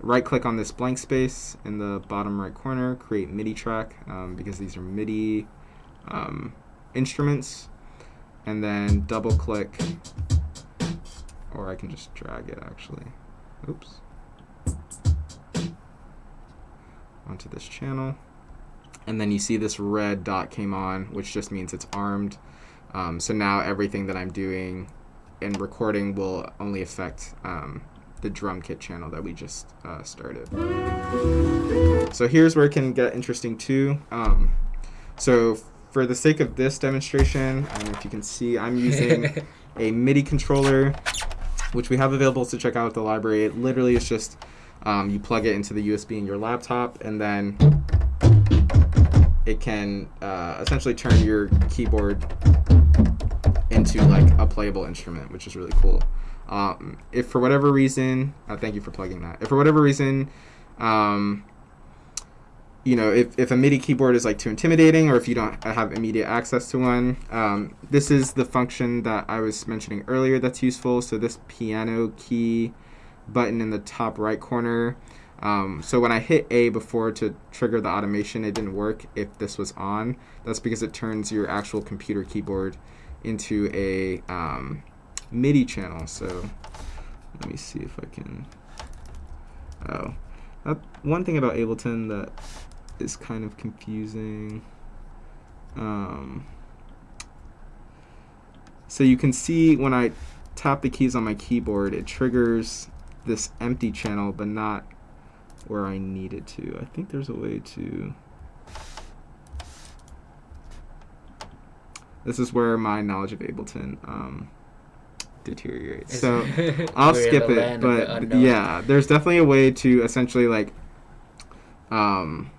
S2: right click on this blank space in the bottom right corner, create MIDI track, um, because these are MIDI um, instruments, and then double click, or I can just drag it actually. Oops. Onto this channel. And then you see this red dot came on, which just means it's armed. Um, so now everything that I'm doing and recording will only affect um, the drum kit channel that we just uh, started. So here's where it can get interesting too. Um, so for the sake of this demonstration, if you can see, I'm using a MIDI controller, which we have available to check out at the library. It literally is just um, you plug it into the USB in your laptop, and then it can uh, essentially turn your keyboard into like a playable instrument, which is really cool. Um, if for whatever reason, uh, thank you for plugging that. If for whatever reason, um, you know, if, if a MIDI keyboard is like too intimidating or if you don't have immediate access to one, um, this is the function that I was mentioning earlier that's useful. So this piano key button in the top right corner. Um, so when I hit A before to trigger the automation, it didn't work if this was on. That's because it turns your actual computer keyboard into a um, MIDI channel. So let me see if I can. Oh, that, one thing about Ableton that is kind of confusing. Um, so you can see when I tap the keys on my keyboard, it triggers this empty channel, but not where I need it to. I think there's a way to. This is where my knowledge of Ableton um, deteriorates. So I'll skip it,
S1: the
S2: but yeah, there's definitely a way to essentially like um,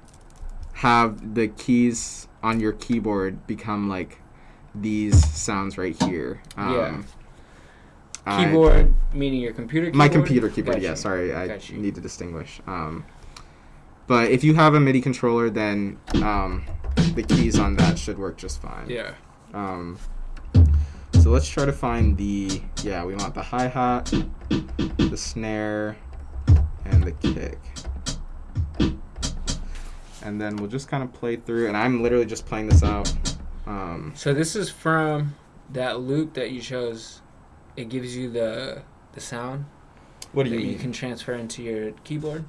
S2: have the keys on your keyboard become like these sounds right here. Um, I-
S1: Keyboard, meaning your computer keyboard?
S2: my computer keyboard.
S1: Got
S2: Yeah, sorry, I
S1: Got you.
S2: need to distinguish. Um, but if you have a MIDI controller, then um, the keys on that should work just fine.
S1: Yeah.
S2: Um, so let's try to find the yeah. We want the hi hat, the snare, and the kick. And then we'll just kind of play through. And I'm literally just playing this out. Um,
S1: So this is from that loop that you chose. It gives you the the sound
S2: what do
S1: that
S2: you
S1: you can transfer into your keyboard.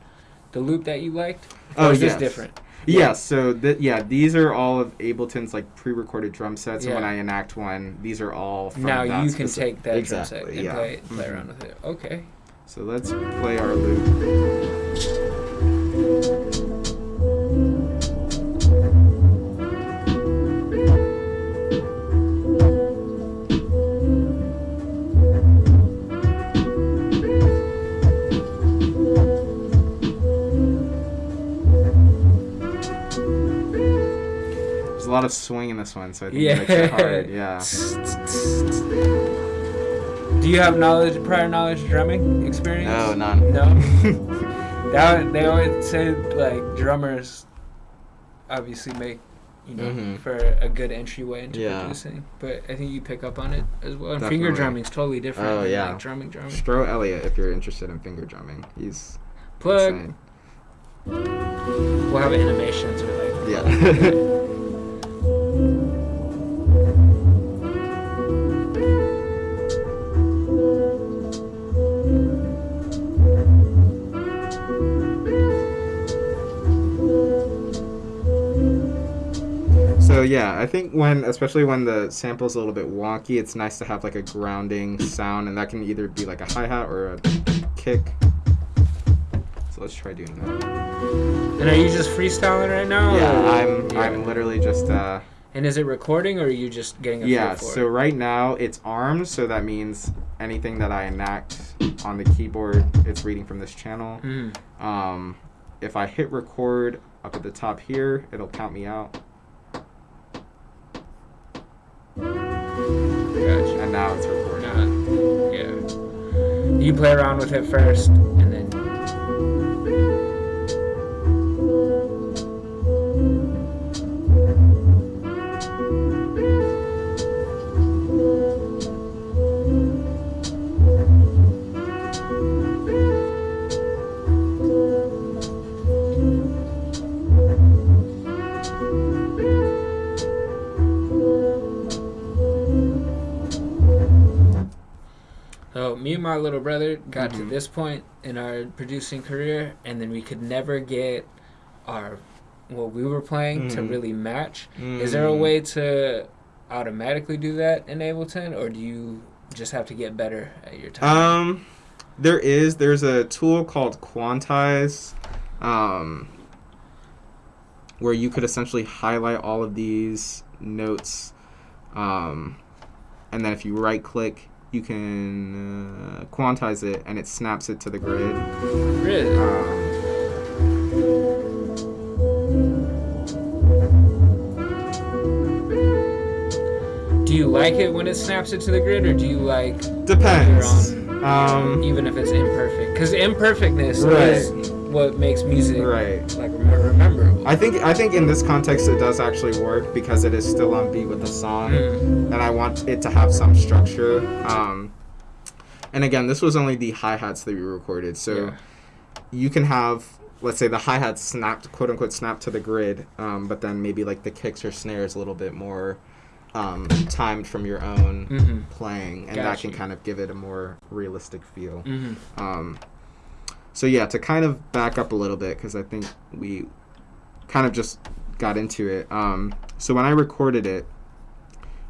S1: The loop that you liked.
S2: Oh,
S1: or is this different?
S2: Yeah, so th- yeah, these are all of Ableton's like pre-recorded drum sets, and when I enact one, these are all from
S1: now you can take that
S2: exactly,
S1: drum set and
S2: yeah.
S1: play, play
S2: Mhm.
S1: around with it. Okay.
S2: So let's play our loop. Lot of swing in this one, so I think it makes it hard. Yeah.
S1: Do you have knowledge, prior knowledge of drumming experience?
S2: No, none.
S1: No. That they always say like drummers obviously make you know
S2: Mhm.
S1: for a good entryway into
S2: Yeah.
S1: producing. But I think you pick up on it as well. And finger
S2: Definitely.
S1: drumming's totally different.
S2: Oh, yeah.
S1: like, drumming, drumming.
S2: Stro Elliot, if you're interested in finger drumming, he's
S1: Plug.
S2: insane.
S1: We'll have animations or like.
S2: Yeah. yeah, I think when, especially when the sample's a little bit wonky, it's nice to have like a grounding sound, and that can either be like a hi hat or a kick. So let's try doing that.
S1: And are you just freestyling right now?
S2: Yeah, I'm
S1: yeah.
S2: I'm literally just uh
S1: And is it recording or are you just getting a
S2: yeah. So
S1: it?
S2: right now it's armed, so that means anything that I enact on the keyboard, it's reading from this channel.
S1: Mhm.
S2: Um, if I hit record up at the top here, it'll count me out,
S1: Gotcha.
S2: and now it's recording.
S1: Yeah. You play around with it first, and then. So me and my little brother got to
S2: Mhm.
S1: this point in our producing career, and then we could never get our what we were playing to
S2: Mhm.
S1: really match. Is there a
S2: Mm.
S1: way to automatically do that in Ableton, or do you just have to get better at your time?
S2: Um, there is. There's a tool called Quantize, um, where you could essentially highlight all of these notes, um, and then if you right click, you can uh, quantize it, and it snaps it to the grid.
S1: really?
S2: Um,
S1: Do you like it when it snaps it to the grid, or do you like
S2: depends. Um,
S1: even if it's imperfect? Because imperfectness
S2: Right.
S1: is what makes music
S2: right.
S1: like remem- rememberable.
S2: I think I think in this context it does actually work because it is still on beat with the song.
S1: Mm.
S2: and I want it to have some structure. Um, and again, this was only the hi hats that we recorded, so
S1: Yeah.
S2: you can have, let's say, the hi hats snapped, quote unquote, snapped to the grid, um, but then maybe like the kicks or snares a little bit more um, timed from your own
S1: Mhm.
S2: playing, and
S1: Got
S2: that can kind of give it a more realistic feel.
S1: Mhm.
S2: Um, so yeah, to kind of back up a little bit because I think we kind of just got into it. Um, so when I recorded it,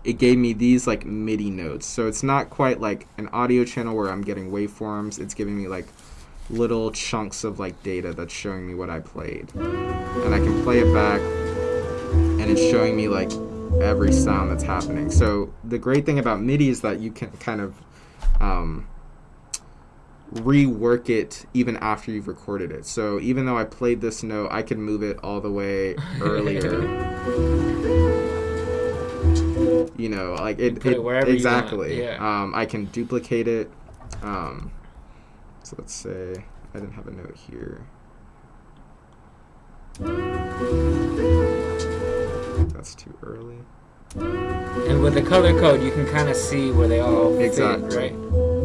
S2: it gave me these like MIDI notes. So it's not quite like an audio channel where I'm getting waveforms. It's giving me like little chunks of like data that's showing me what I played, and I can play it back, and it's showing me like every sound that's happening. So the great thing about MIDI is that you can kind of um, rework it even after you've recorded it. So even though I played this note, I can move it all the way earlier. you know, like it,
S1: it want,
S2: exactly.
S1: yeah.
S2: Um, I can duplicate it. Um, so let's say I didn't have a note here. That's too early.
S1: And with the color code, you can kind of see where they all fit,
S2: Exactly.
S1: right?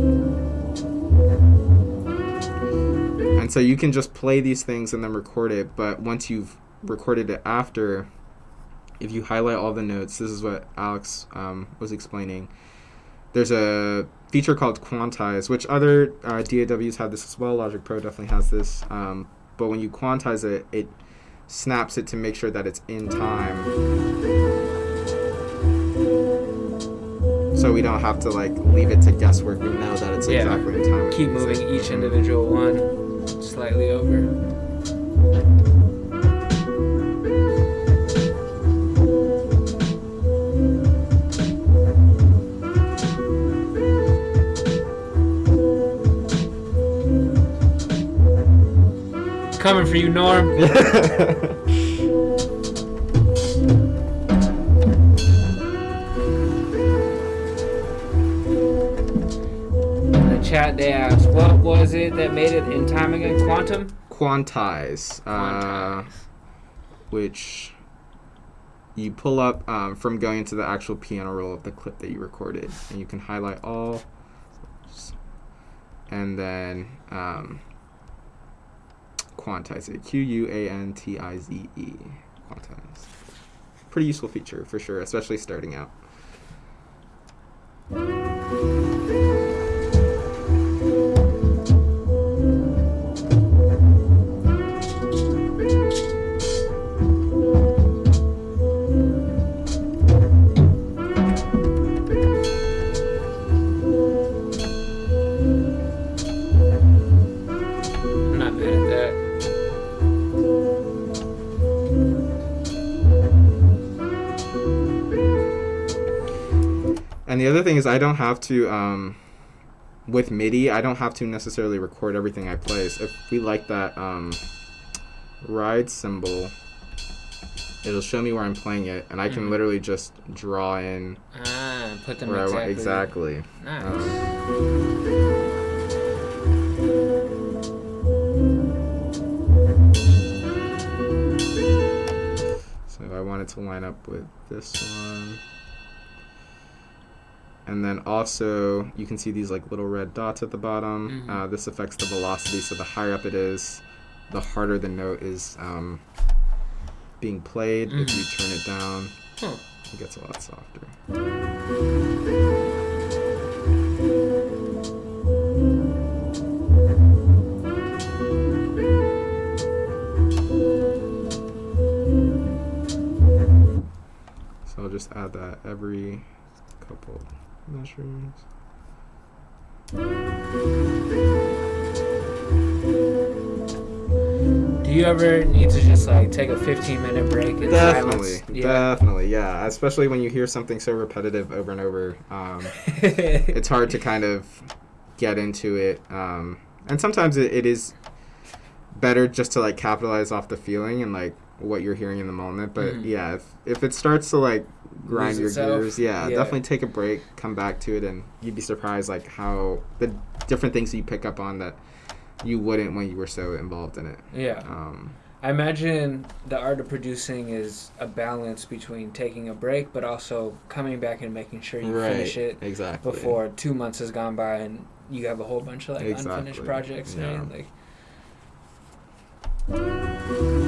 S2: And so you can just play these things and then record it. But once you've recorded it after, if you highlight all the notes, this is what Alex um, was explaining. There's a feature called Quantize, which other uh, DAWs have this as well. Logic Pro definitely has this. Um, but when you quantize it, it snaps it to make sure that it's in time. So we don't have to like leave it to guesswork. We know that it's
S1: Yeah.
S2: exactly in time.
S1: Keep moving each individual one slightly over. Coming for you, Norm. The chat, they asked, what was it that made it in time again? Quantum?
S2: Quantize, uh,
S1: Quantize.
S2: which you pull up um, from going into the actual piano roll of the clip that you recorded, and you can highlight all, and then um, quantize it. Q U A N T I Z E. Quantize. Pretty useful feature for sure, especially starting out. And the other thing is, I don't have to, um, with MIDI, I don't have to necessarily record everything I play. So if we like that um, ride cymbal, it'll show me where I'm playing it, and I can
S1: Mhm.
S2: literally just draw in
S1: Ah, put them
S2: where I want.
S1: exactly.
S2: Exactly.
S1: Nice.
S2: Um, so I want it to line up with this one. And then also, you can see these like little red dots at the bottom.
S1: Mm-hmm.
S2: Uh, this affects the velocity, so the higher up it is, the harder the note is um, being played. Mm-hmm. If you mm-hmm. turn it down,
S1: huh.
S2: it gets a lot softer. So I'll just add that every couple measures.
S1: Do you ever need to just like take a 15 minute break in
S2: Definitely,
S1: silence? Yeah.
S2: definitely, yeah. Especially when you hear something so repetitive over and over, um, it's hard to kind of get into it. Um, and sometimes it, it is better just to like capitalize off the feeling and like what you're hearing in the moment. But
S1: Mhm.
S2: yeah, if, if it starts to like grind your
S1: itself,
S2: gears, yeah,
S1: yeah.
S2: definitely take a break, come back to it, and you'd be surprised like how the different things you pick up on that you wouldn't when you were so involved in it.
S1: yeah.
S2: Um,
S1: I imagine the art of producing is a balance between taking a break, but also coming back and making sure you finish it
S2: exactly
S1: before two months has gone by and you have a whole bunch of like
S2: Exactly,
S1: unfinished projects.
S2: yeah.
S1: Man. Like,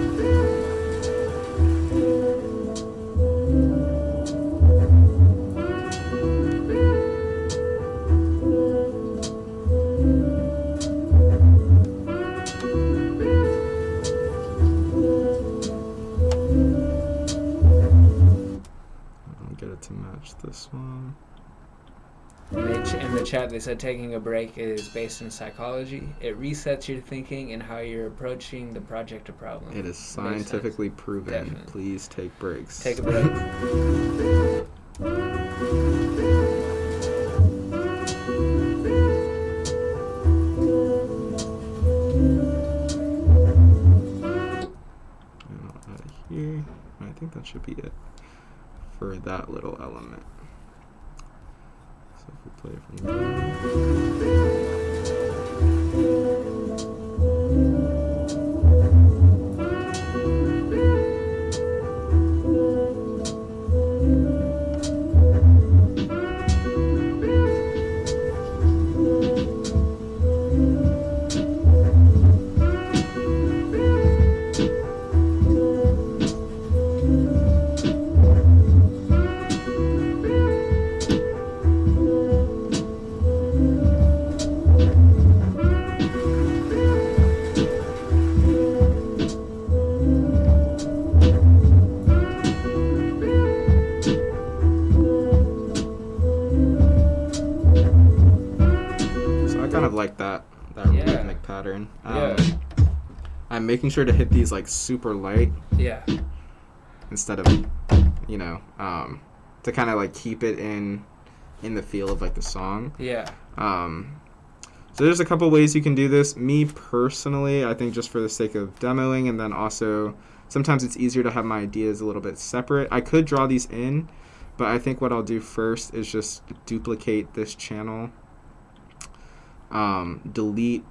S2: this one.
S1: in the in the chat, they said taking a break is based in psychology. It resets your thinking and how you're approaching the project or problem.
S2: It is scientifically proven.
S1: Definitely.
S2: Please take breaks.
S1: Take a break.
S2: And here. I think that should be it for that little element. So if we play from. Of like that that
S1: Yeah.
S2: rhythmic pattern. Um,
S1: Yeah.
S2: I'm making sure to hit these like super light
S1: Yeah.
S2: instead of you know um, to kind of like keep it in in the feel of like the song.
S1: Yeah.
S2: Um, so there's a couple ways you can do this. Me personally, I think just for the sake of demoing, and then also sometimes it's easier to have my ideas a little bit separate. I could draw these in, but I think what I'll do first is just duplicate this channel. Um, delete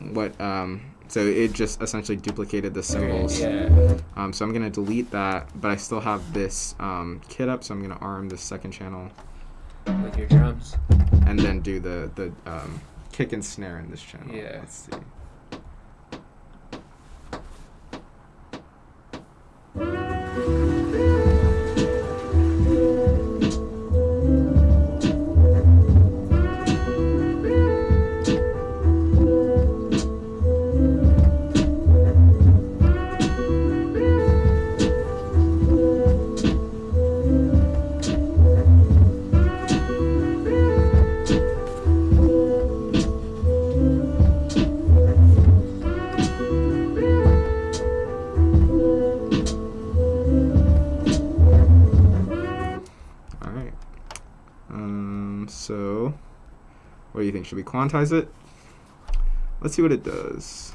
S2: what um, so it just essentially duplicated the cymbals.
S1: Yeah.
S2: Um, so I'm gonna delete that, but I still have this um, kit up, so I'm gonna arm this second channel
S1: With your drums.
S2: and then do the the um, kick and snare in this channel.
S1: Yeah.
S2: Let's see. All Should we quantize it? Let's see what it does.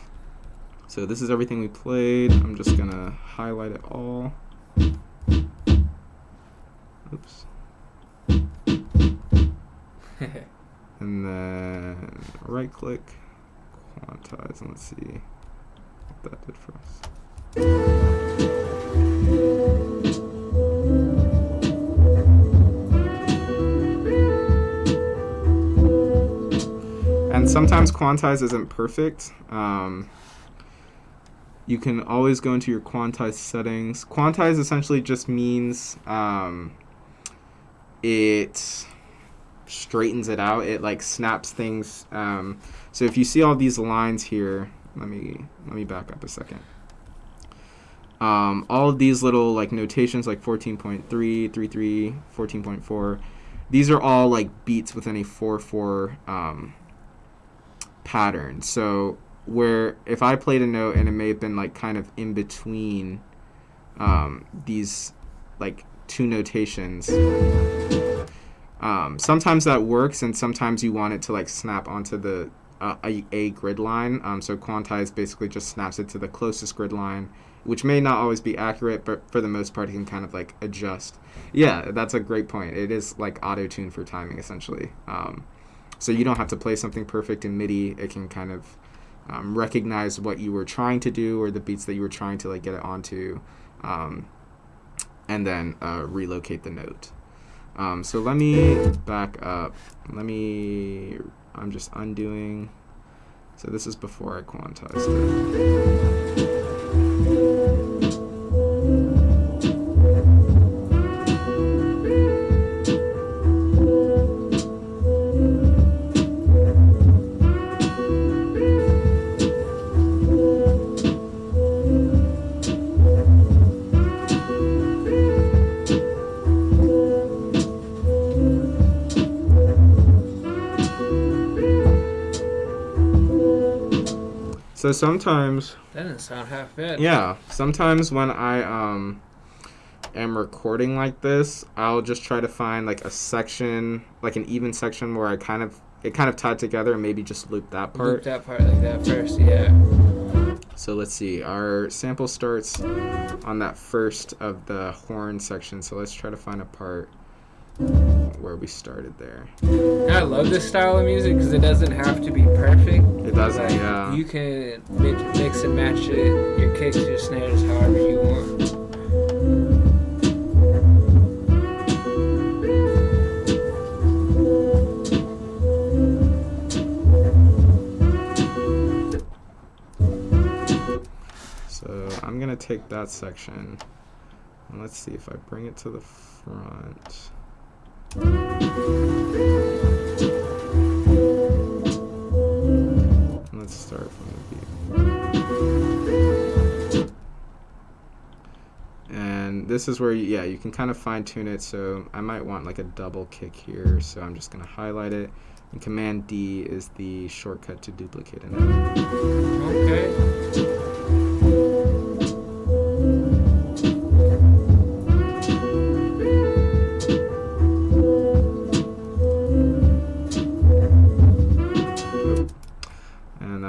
S2: So this is everything we played. I'm just gonna highlight it all. Oops. And then right click, quantize, and let's see what that did for us. And sometimes quantize isn't perfect. Um, you can always go into your quantize settings. Quantize essentially just means um, it straightens it out. It like snaps things. Um, so if you see all these lines here, let me let me back up a second. um, all of these little like notations like 14.3, 33, 14.4, these are all like beats within a 4-4 um, pattern. So where if I played a note and it may have been like kind of in between um, these like two notations. Um, sometimes that works, and sometimes you want it to like snap onto the uh, a, a grid line. Um, so quantize basically just snaps it to the closest grid line, which may not always be accurate, but for the most part, it can kind of like adjust. Yeah, that's a great point. It is like auto tune for timing essentially. Um, so you don't have to play something perfect in MIDI. It can kind of um, recognize what you were trying to do or the beats that you were trying to like get it onto, um, and then uh, relocate the note. Um, so let me back up. Let me. I'm just undoing. So this is before I quantized it. So sometimes
S1: That didn't sound half bad.
S2: Yeah, sometimes when I um am recording like this, I'll just try to find like a section, like an even section where I kind of it kind of tied together and maybe just loop that part.
S1: Loop that part like that first, yeah.
S2: So let's see. Our sample starts on that first of the horn section. So let's try to find a part where we started there.
S1: I love this style of music because it doesn't have to be perfect.
S2: It doesn't,
S1: Like,
S2: yeah.
S1: You can mix, mix and match it, your kicks, your snares, however you want.
S2: So I'm gonna take that section and let's see if I bring it to the front. Let's start from the. And this is where, you, yeah, you can kind of fine tune it. So I might want like a double kick here. So I'm just gonna highlight it. And Command D is the shortcut to duplicate it.
S1: Okay.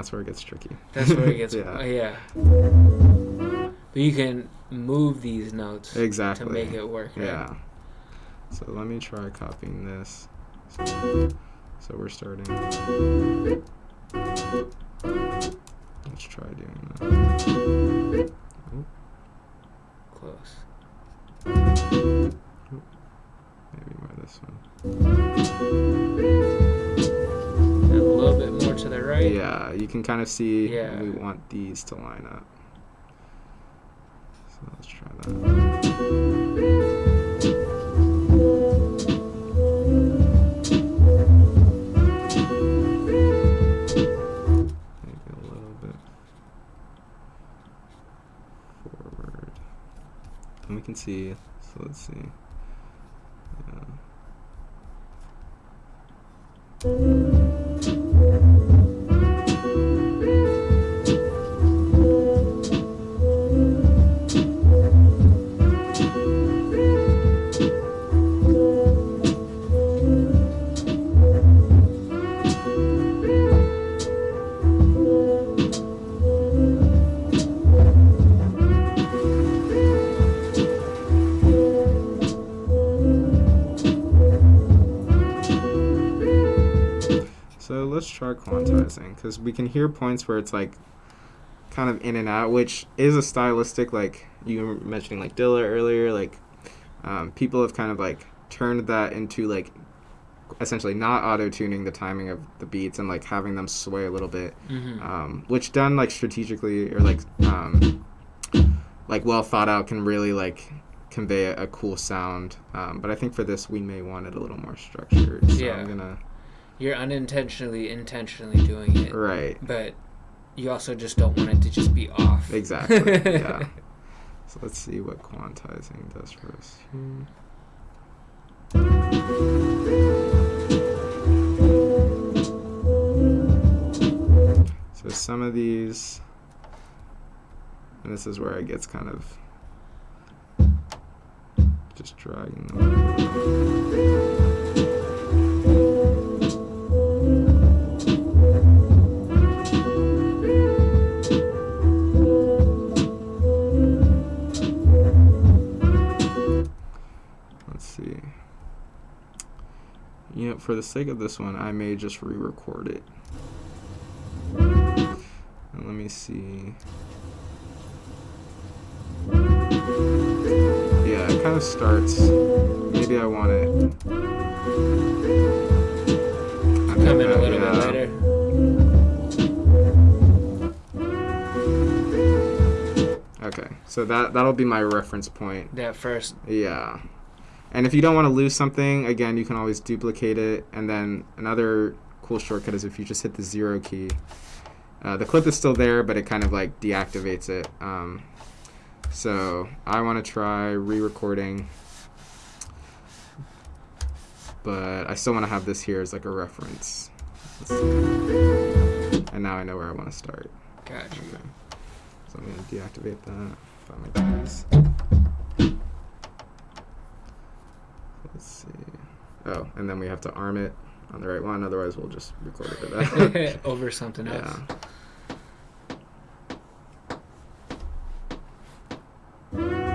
S2: That's where it gets tricky.
S1: That's where it gets.
S2: yeah.
S1: yeah. But you can move these notes
S2: Exactly.
S1: to make it work. Right?
S2: Yeah. So let me try copying this. So, so we're starting. Let's try doing that.
S1: Close.
S2: Maybe by this one.
S1: Little bit more to the right.
S2: Yeah, you can kind of see
S1: Yeah.
S2: we want these to line up. So let's try that. Maybe a little bit forward. And we can see, so let's see. Yeah. Let's try quantizing because we can hear points where it's like kind of in and out, which is a stylistic like you were mentioning like Dilla earlier. Like um, people have kind of like turned that into like essentially not auto tuning the timing of the beats and like having them sway a little bit,
S1: hmm
S2: um, which done like strategically or like um, like well thought out can really like convey a, a cool sound. Um, but I think for this we may want it a little more structured. So
S1: Yeah.
S2: I'm gonna
S1: You're unintentionally, intentionally doing it,
S2: right.
S1: but you also just don't want it to just be off.
S2: Exactly. yeah. So let's see what quantizing does for us here. So some of these, and this is where it gets kind of just dragging them. For the sake of this one, I may just re-record it. And let me see. Yeah, it kind of starts. Maybe I want it. I
S1: Come in a little
S2: yeah.
S1: bit later.
S2: Okay, so that that'll be my reference point.
S1: That first.
S2: Yeah. And if you don't want to lose something, again, you can always duplicate it. And then another cool shortcut is if you just hit the zero key. Uh, the clip is still there, but it kind of like deactivates it. Um, so I want to try re-recording, but I still want to have this here as like a reference. Let's see. And now I know where I want to start.
S1: Gotcha.
S2: Okay. So I'm gonna deactivate that. If I make Let's see. Oh, and then we have to arm it on the right one. Otherwise, we'll just record it with that.
S1: Over something else.
S2: yeah.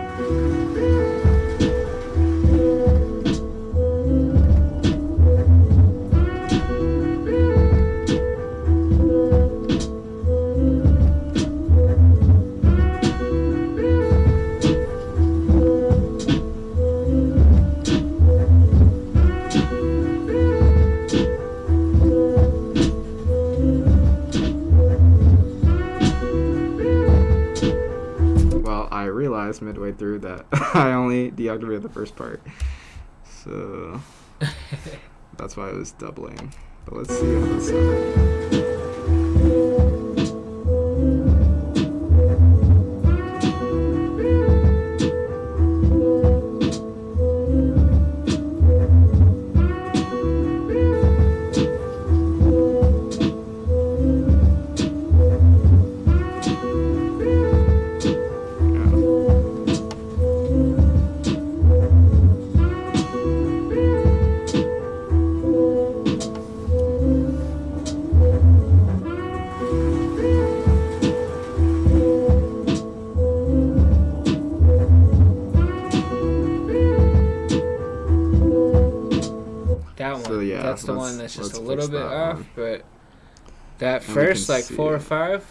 S2: Realized midway through that I only deactivated the first part. So that's why I was doubling. But let's see how this sounds.
S1: That's the one that's just a little bit off,
S2: one.
S1: but that
S2: And
S1: first like four or five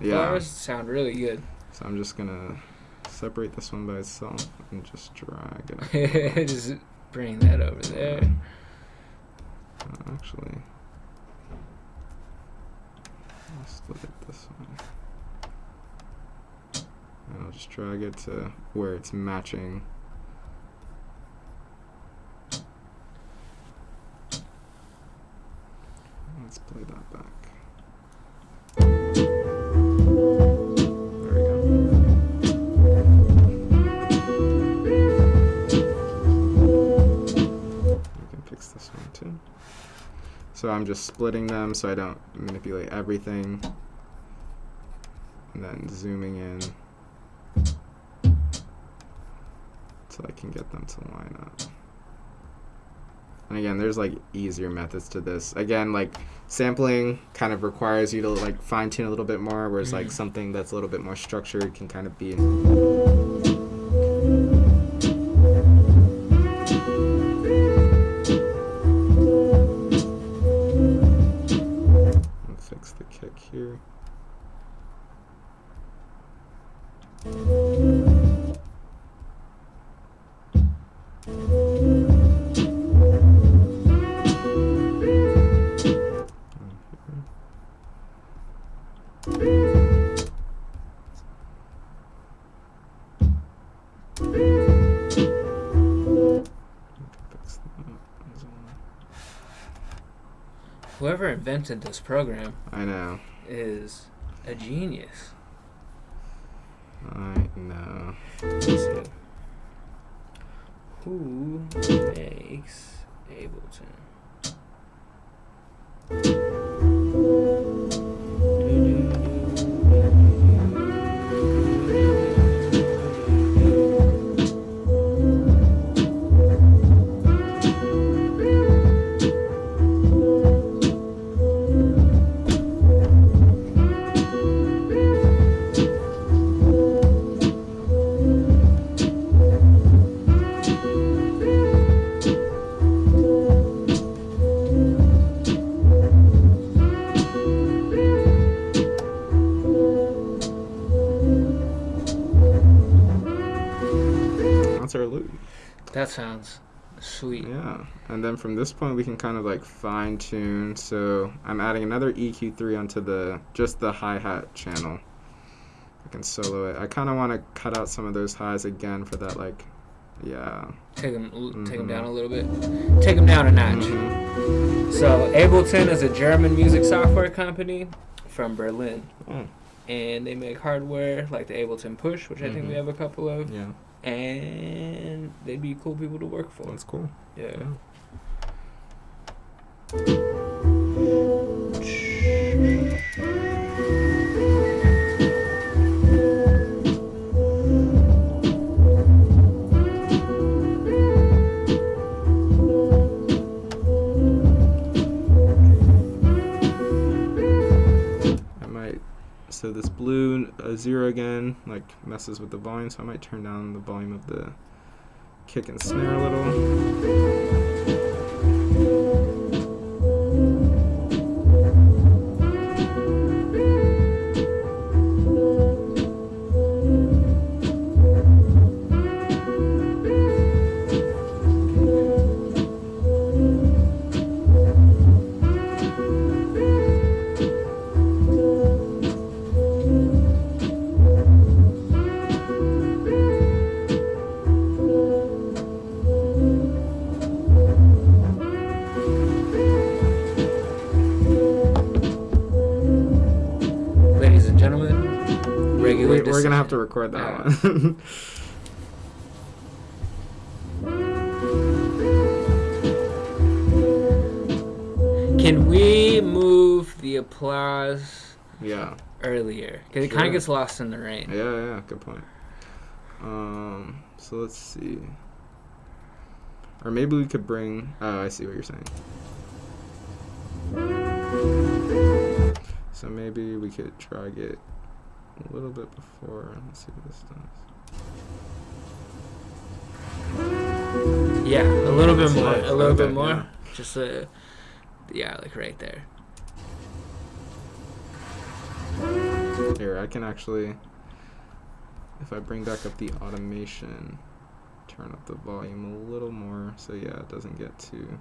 S2: Yeah.
S1: bars sound really good.
S2: So I'm just gonna separate this one by itself and just drag it.
S1: just bring that over there.
S2: Uh, actually, I'll split it this way. And I'll just drag it to where it's matching. Let's play that back. So I'm just splitting them so I don't manipulate everything. And then zooming in so I can get them to line up. And again, there's like easier methods to this. Again, like sampling kind of requires you to like fine tune a little bit more, whereas like
S1: Mhm.
S2: something that's a little bit more structured can kind of be
S1: invented this program
S2: I know.
S1: is a genius.
S2: I know.
S1: Who makes Ableton? That sounds sweet.
S2: Yeah, and then from this point we can kind of like fine tune. So I'm adding another EQ3 onto the just the hi hat channel. I can solo it. I kind of want to cut out some of those highs again for that like, yeah.
S1: Take them, take 'em
S2: Mhm.
S1: down a little bit. Take them down a notch.
S2: Mhm.
S1: So Ableton is a German music software company from Berlin,
S2: Oh,
S1: and they make hardware like the Ableton Push, which I think we
S2: Mhm.
S1: have a couple of,
S2: yeah,
S1: and they'd be cool people to work for.
S2: that's cool.
S1: Yeah.
S2: I So this blue uh, zero again like messes with the volume, so I might turn down the volume of the kick and snare a little. Record that
S1: Yeah.
S2: one.
S1: Can we move the applause
S2: yeah.
S1: earlier? Because it kind of gets lost in the rain.
S2: Yeah, yeah, good point. Um, so let's see. Or maybe we could bring. Oh, I see what you're saying. So maybe we could try it a little bit before. Let's see what this does.
S1: Yeah, a little bit more. A little bit more. Just uh, yeah, like right there.
S2: Here, I can actually. If I bring back up the automation, turn up the volume a little more so yeah, it doesn't get too.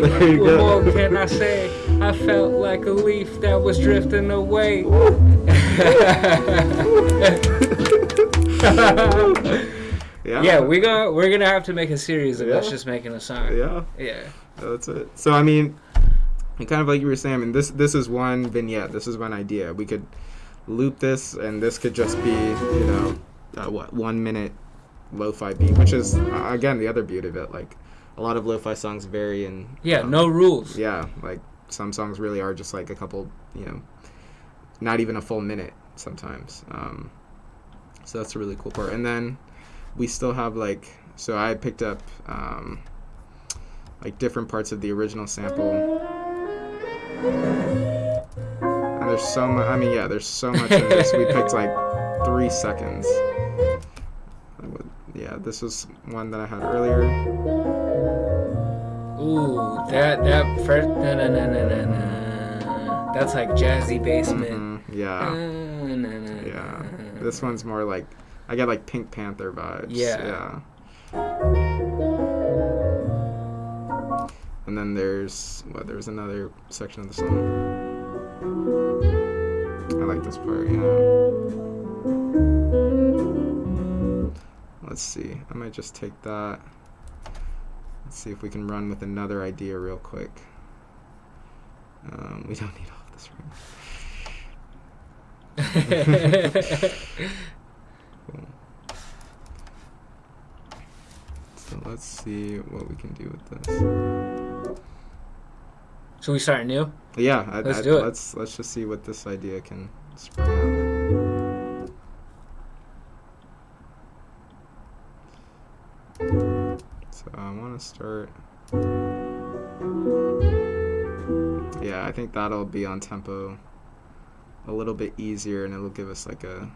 S2: There you
S1: what
S2: go.
S1: more can I say? I felt like a leaf that was drifting away.
S2: Yeah.
S1: yeah, we gonna we're gonna have to make a series of us just making a song.
S2: Yeah.
S1: Yeah.
S2: That's it. So I mean, and kind of like you were saying, I mean, this this is one vignette. This is one idea. We could loop this, and this could just be, you know, uh, what one minute lo-fi beat, which is uh, again the other beauty of it. Like a lot of lo-fi songs vary, and
S1: Yeah,
S2: um,
S1: no rules.
S2: Yeah, like some songs really are just like a couple, you know, not even a full minute sometimes. Um, so that's a really cool part. And then we still have like, so I picked up um, like different parts of the original sample. And there's so much, I mean, yeah, there's so much in this. We picked like three seconds. Would- Yeah, this was one that I had earlier.
S1: Ooh, that that first na na na na na na. That's like jazzy basement.
S2: Mhm, Yeah.
S1: Uh, na, na,
S2: Yeah.
S1: na.
S2: This one's more like I get like Pink Panther vibes.
S1: Yeah.
S2: Yeah. And then there's what? There's another section of the song. I like this part. Yeah. Let's see. I might just take that. Let's see if we can run with another idea real quick. Um, we don't need all of this room. Cool. So let's see what we can do with this.
S1: so we start new.
S2: Yeah, I,
S1: Let's
S2: I-
S1: do it.
S2: Let's let's just see what this idea can spring out. So I want to start. Yeah, I think that'll be on tempo a little bit easier, and it'll give us like a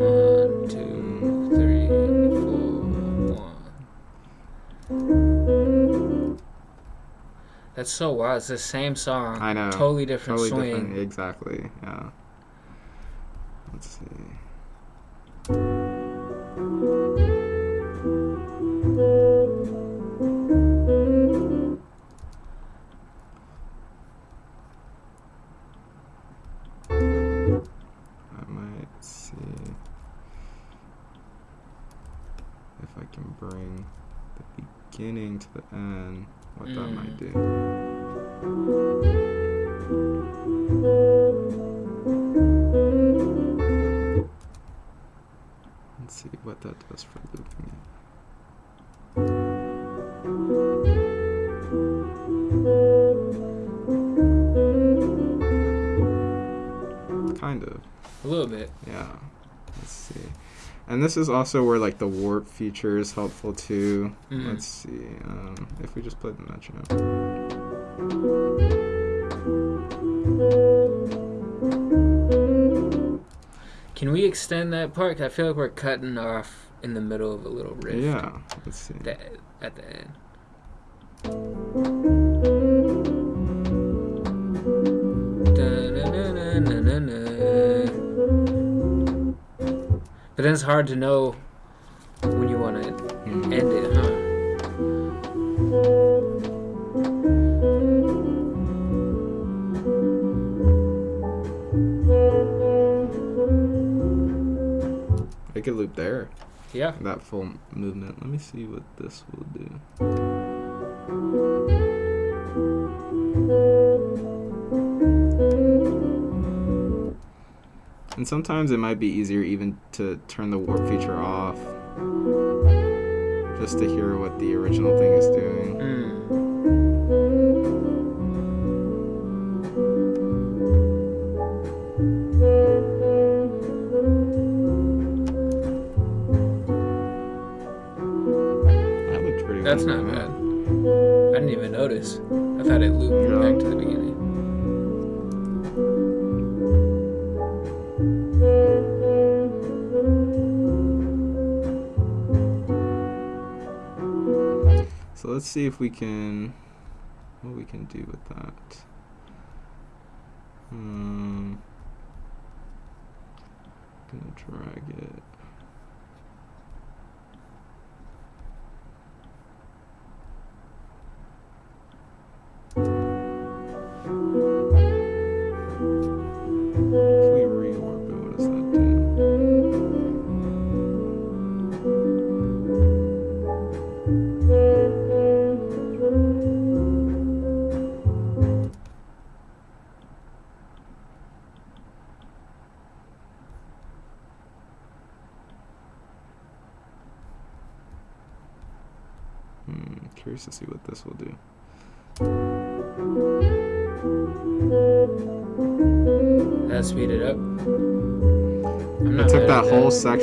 S1: One, two, three, four, one. That's so wild. It's the same song.
S2: I know.
S1: Totally different
S2: totally
S1: swing.
S2: different. Exactly. Yeah. Let's see. Beginning to the end, what that might
S1: Mm.
S2: do. Let's see what that does for looping it. Kind of.
S1: A little bit.
S2: Yeah. Let's see. And this is also where like the warp feature is helpful too.
S1: Mhm.
S2: Let's see. Um, if we just play the metronome.
S1: Can we extend that part? I feel like we're cutting off in the middle of a little riff.
S2: Yeah. Let's see.
S1: That, at the end. But then it's hard to know when you want to
S2: Mhm.
S1: end it,
S2: It could loop there.
S1: Yeah.
S2: That full movement. Let me see what this will do. And sometimes it might be easier even to turn the warp feature off just to hear what the original thing is doing.
S1: Mm. That's not bad. I didn't even notice. I thought it looped
S2: Yeah.
S1: back to the beginning.
S2: So let's see if we can what we can do with that. Um, gonna drag it.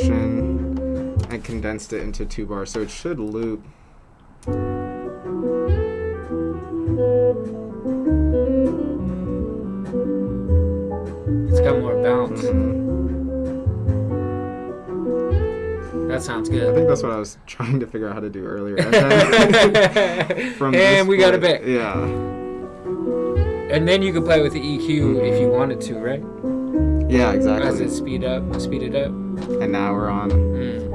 S2: Section and condensed it into two bars, so it should loop.
S1: It's got more bounce.
S2: Mhm.
S1: That sounds good.
S2: I think that's what I was trying to figure out how to do earlier. And, then from
S1: and
S2: this
S1: we got it
S2: point-
S1: back.
S2: Yeah.
S1: And then you could play with the EQ if you wanted to, right?
S2: Yeah, exactly.
S1: As it speed up, speed it up.
S2: And now we're on.
S1: Mm.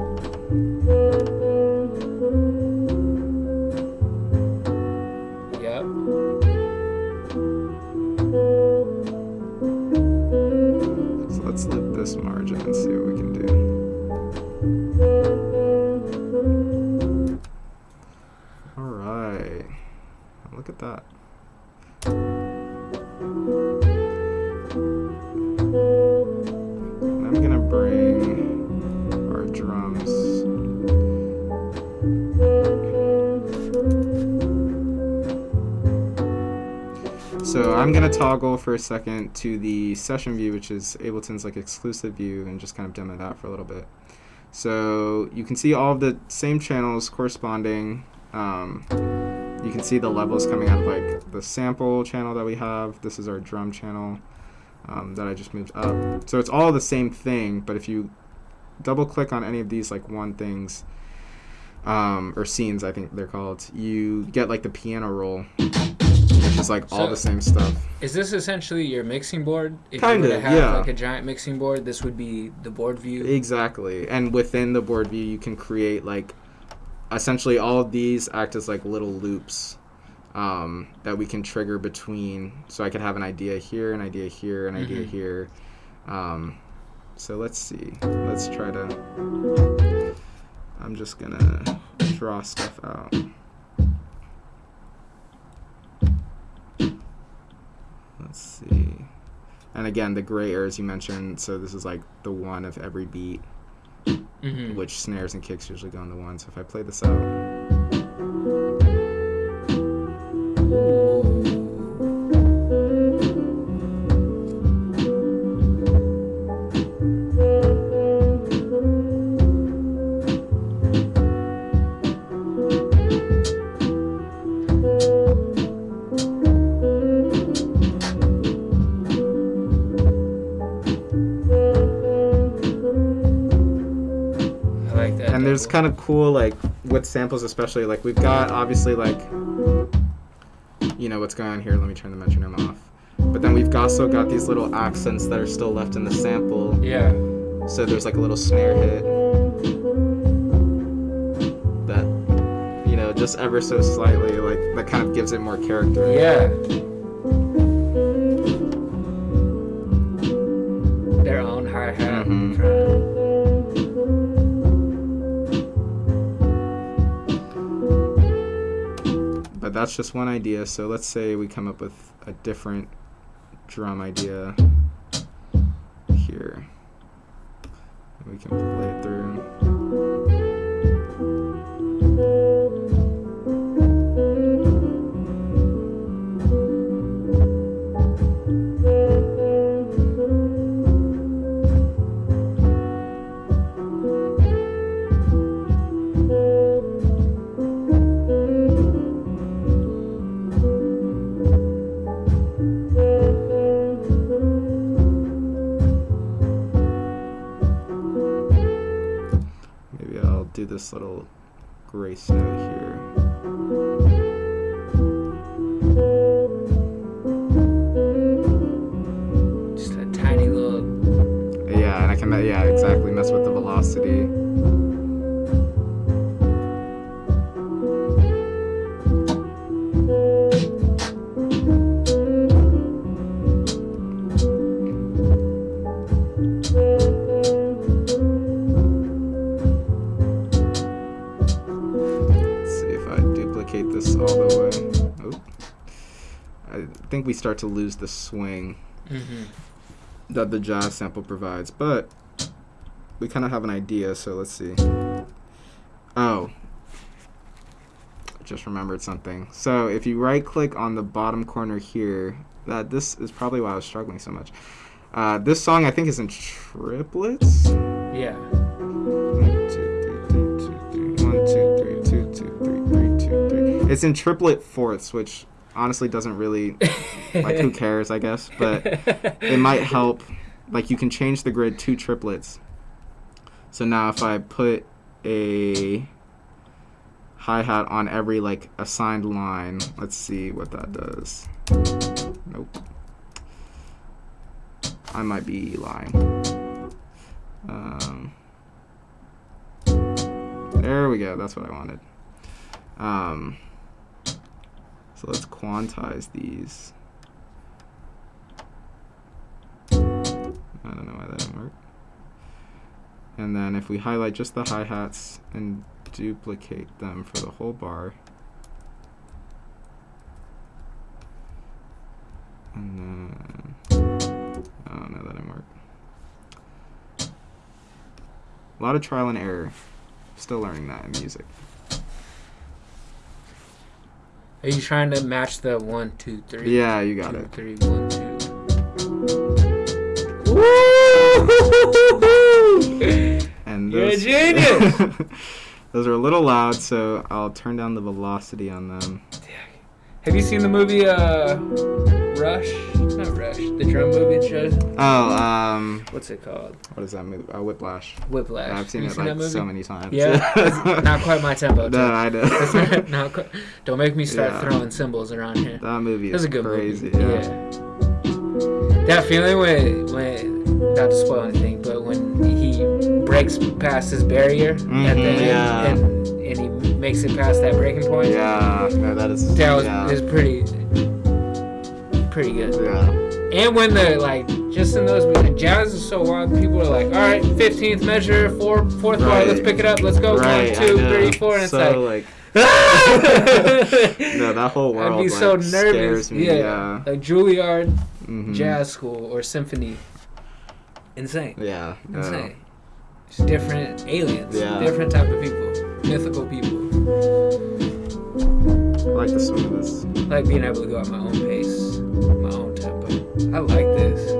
S2: Toggle for a second to the session view, which is Ableton's like exclusive view, and just kind of demo that for a little bit. So you can see all of the same channels corresponding. Um, you can see the levels coming out of like the sample channel that we have. This is our drum channel um, that I just moved up. So it's all the same thing, but if you double click on any of these like one things um, or scenes, I think they're called, you get like the piano roll, which is like all the same stuff.
S1: Is this essentially your mixing board? If
S2: Kinda,
S1: you were to have
S2: yeah.
S1: like a giant mixing board, this would be the board view.
S2: Exactly. And within the board view, you can create like essentially all of these act as like little loops um, that we can trigger between. So I could have an idea here, an idea here, an idea
S1: Mhm.
S2: here. Um, so let's see. Let's try to. I'm just gonna draw stuff out. Let's see. And again, the gray areas you mentioned. So this is like the one of every beat,
S1: hmm
S2: which snares and kicks usually go on the one. So if I play this out. There's kind of cool like with samples especially like we've got obviously like you know what's going on here let me turn the metronome off but then we've also got these little accents that are still left in the sample
S1: yeah.
S2: so there's like a little snare hit that you know just ever so slightly like that kind of gives it more character
S1: Yeah. Their own hi hat.
S2: Mhm. That's just one idea. So let's say we come up with a different drum idea here. We can play it through this little grace note here start to lose the swing
S1: hmm
S2: that the jazz sample provides, but we kind of have an idea, so let's see. Oh. I just remembered something. So if you right click on the bottom corner here, that this is probably why I was struggling so much. Uh, this song I think is in triplets.
S1: Yeah.
S2: One, two, three, two, two, three. One, two, three, two, two, three, three, two, three. It's in triplet fourths, which honestly doesn't really like who cares, I guess, but it might help. Like you can change the grid to triplets. So now if I put a hi hat on every like assigned line, let's see what that does. Nope. I might be lying. Um, there we go. That's what I wanted. Um, so let's quantize these. I don't know why that didn't work. And then if we highlight just the hi-hats and duplicate them for the whole bar. And then, oh no, that didn't work. A lot of trial and error. Still learning that in music.
S1: Are you trying to match the one, two, three?
S2: Yeah, you got
S1: two,
S2: it.
S1: three, one, two.
S2: And
S1: You're a
S2: those,
S1: genius!
S2: those are a little loud, so I'll turn down the velocity on them.
S1: Have you seen the movie uh, Rush? The drum movie. Just,
S2: Oh, um,
S1: what's it called?
S2: what is that movie? Uh, Whiplash.
S1: Whiplash.
S2: I've seen it
S1: you
S2: like so many times.
S1: Yeah, not quite my tempo.
S2: No, I know.
S1: That's not, quite, don't make me start
S2: Yeah.
S1: throwing cymbals around here.
S2: that movie
S1: That's
S2: is
S1: a good
S2: crazy.
S1: movie.
S2: Yeah.
S1: That feeling when, when, not to spoil anything, but when he breaks past his barrier at the
S2: Mhm,
S1: end
S2: yeah.
S1: and, and he makes it past that breaking point.
S2: Yeah, no, that is.
S1: That was
S2: yeah.
S1: is pretty, pretty good.
S2: yeah.
S1: And when the like, just in those the jazz is so wild, people are like, all right, fifteenth measure, four, fourth bar,
S2: Right.
S1: let's pick it up, let's go,
S2: Right,
S1: one, two, three, four, and it's
S2: so,
S1: like,
S2: no, that whole world
S1: I'd be
S2: like,
S1: so nervous.
S2: me.
S1: yeah.
S2: Yeah.
S1: like Juilliard
S2: Mhm.
S1: jazz school or symphony, insane,
S2: Yeah.
S1: insane. Just different aliens,
S2: Yeah.
S1: different type of people, mythical people.
S2: I like the swing of this.
S1: I like being able to go at my own pace, my own tempo. I like this.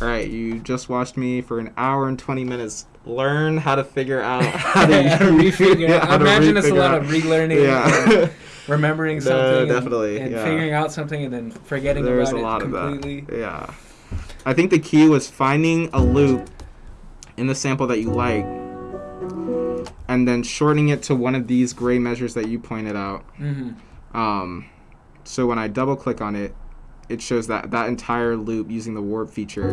S2: All right, you just watched me for an hour and 20 minutes learn how to figure out how to,
S1: How to refigure.
S2: Yeah, how
S1: I
S2: to
S1: imagine it's a lot
S2: out-
S1: of relearning,
S2: Yeah.
S1: and remembering something, and-
S2: definitely,
S1: and,
S2: yeah.
S1: figuring out something, and then forgetting
S2: There's
S1: about
S2: a lot
S1: it
S2: of
S1: completely.
S2: that. Yeah. I think the key was finding a loop in the sample that you like and then shortening it to one of these gray measures that you pointed out.
S1: hmm
S2: Um, so when I double click on it, it shows that that entire loop using the warp feature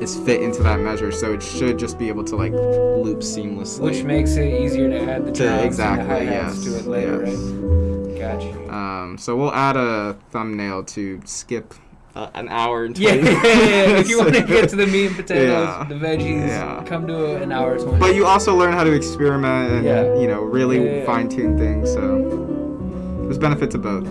S2: is fit into that measure. So it should just be able to like loop seamlessly.
S1: Which makes it easier to add the
S2: To- exactly,
S1: and the
S2: yes,
S1: to it later,
S2: yes.
S1: right? Got you.
S2: Um, so we'll add a thumbnail to skip uh, an hour and
S1: Yeah,
S2: 20
S1: yeah, yeah. If you want to get to the meat and potatoes,
S2: Yeah.
S1: the veggies,
S2: Yeah.
S1: come to an hour twenty.
S2: But you also learn how to experiment and
S1: Yeah.
S2: you know really
S1: Yeah, yeah, yeah.
S2: fine tune things. So there's benefit to both.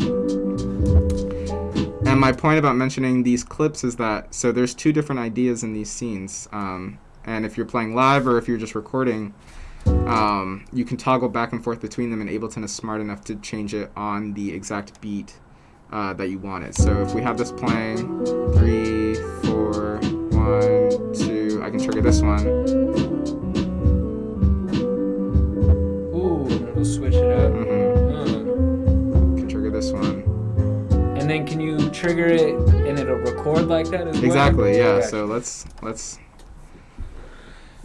S2: And my point about mentioning these clips is that so there's two different ideas in these scenes. Um, and if you're playing live or if you're just recording, um, you can toggle back and forth between them, and Ableton is smart enough to change it on the exact beat uh, that you want it. So if we have this playing, three, four, one, two, I can trigger this one.
S1: Ooh, it'll switch it up.
S2: Mm -hmm.
S1: Mm.
S2: Can trigger this one.
S1: And then can you trigger it and it'll record like that as well?
S2: Exactly. Yeah. So let's let's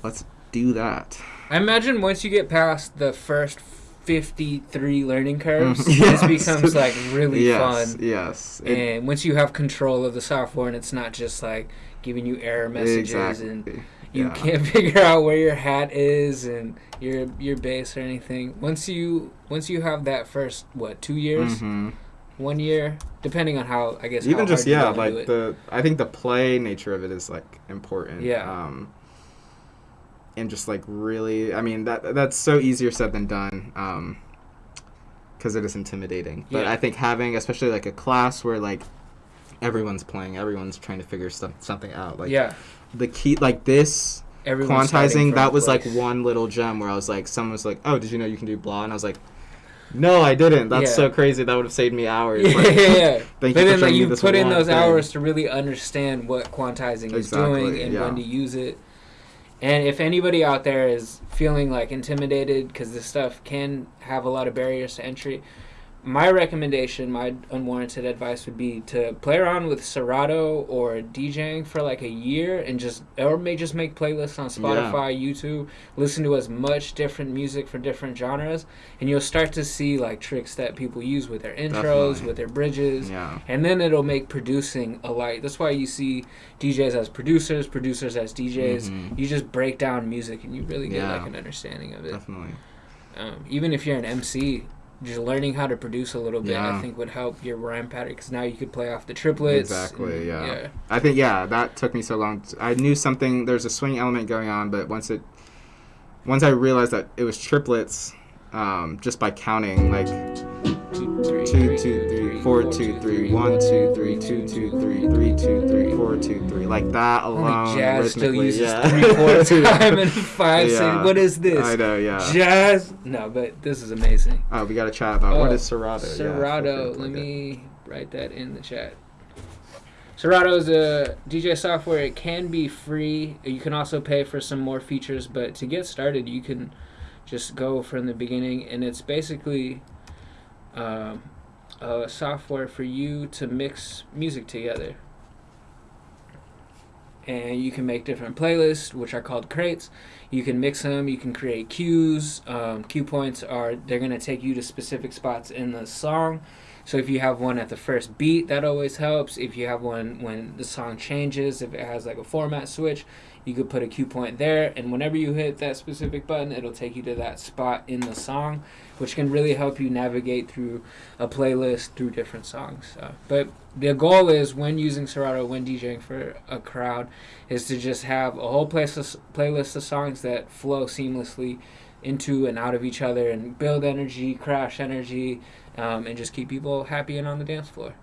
S2: let's do that.
S1: I imagine once you get past the first 53 learning curves,
S2: Mhm.
S1: this becomes like really
S2: yes.
S1: fun.
S2: Yes. It-
S1: And once you have control of the software and it's not just like giving you error messages and you
S2: yeah.
S1: can't figure out where your hat is and your your bass or anything. Once you once you have that first what, 2 years,
S2: Mhm.
S1: 1 year, depending on how I guess
S2: Even just yeah, like the I think the play nature of it is like important.
S1: Yeah.
S2: Um, and just like really, I mean that that's so easier said than done. Um, because it is intimidating. But
S1: Yeah.
S2: I think having, especially like a class where like everyone's playing, everyone's trying to figure stuff something out. Like
S1: yeah,
S2: the key, like this
S1: everyone's
S2: quantizing, that was like one little gem where I was like, someone was like, "Oh, did you know you can do blah?" And I was like, "No, I didn't. That's
S1: Yeah.
S2: so crazy. That would have saved me hours."
S1: Yeah,
S2: Like,
S1: yeah, but
S2: you
S1: then like you put in those
S2: thing.
S1: hours to really understand what quantizing is doing and
S2: yeah.
S1: when to use it. And if anybody out there is feeling like intimidated because this stuff can have a lot of barriers to entry, my recommendation, my unwarranted advice would be to play around with Serato or DJing for like a year and just, or may just make playlists on Spotify, YouTube, listen to as much different music for different genres, and you'll start to see like tricks that people use with their intros,
S2: Definitely.
S1: with their bridges,
S2: Yeah.
S1: and then it'll make producing a light. That's why you see DJs as producers, producers as DJs.
S2: Mhm.
S1: You just break down music and you really get
S2: Yeah.
S1: like an understanding of it.
S2: Definitely.
S1: Um, even if you're an MC, just learning how to produce a little bit, I think would help your rhyme pattern because now you could play off the triplets.
S2: Exactly,
S1: and-
S2: yeah. I think yeah, that took me so long. I knew something. There's a swing element going on, but once it, once I realized that it was triplets, um, just by counting like
S1: Two, three,
S2: two,
S1: three,
S2: two, three, four, two, three, one, two, three, two, two, three, three, two, three, four, two, three, like that alone.
S1: Only jazz still uses
S2: yeah.
S1: three four time and five.
S2: Yeah.
S1: What is this?
S2: I know, yeah.
S1: Jazz? No, but this is amazing.
S2: Oh, we got to chat about what
S1: Oh,
S2: is Serato.
S1: Serato.
S2: to
S1: Let me write that in the chat. Serato is a DJ software. It can be free. You can also pay for some more features, but to get started, you can just go from the beginning, and it's basically um, a software for you to mix music together. And you can make different playlists, which are called crates. You can mix them. You can create cues. Um, cue points are they're gonna take you to specific spots in the song. So if you have one at the first beat, that always helps. If you have one when the song changes, if it has like a format switch, you could put a cue point there, and whenever you hit that specific button, it'll take you to that spot in the song, which can really help you navigate through a playlist through different songs. Uh, but the goal is when using Serato, when DJing for a crowd, is to just have a whole place of, playlist of songs that flow seamlessly into and out of each other and build energy, crash energy, um, and just keep people happy and on the dance floor.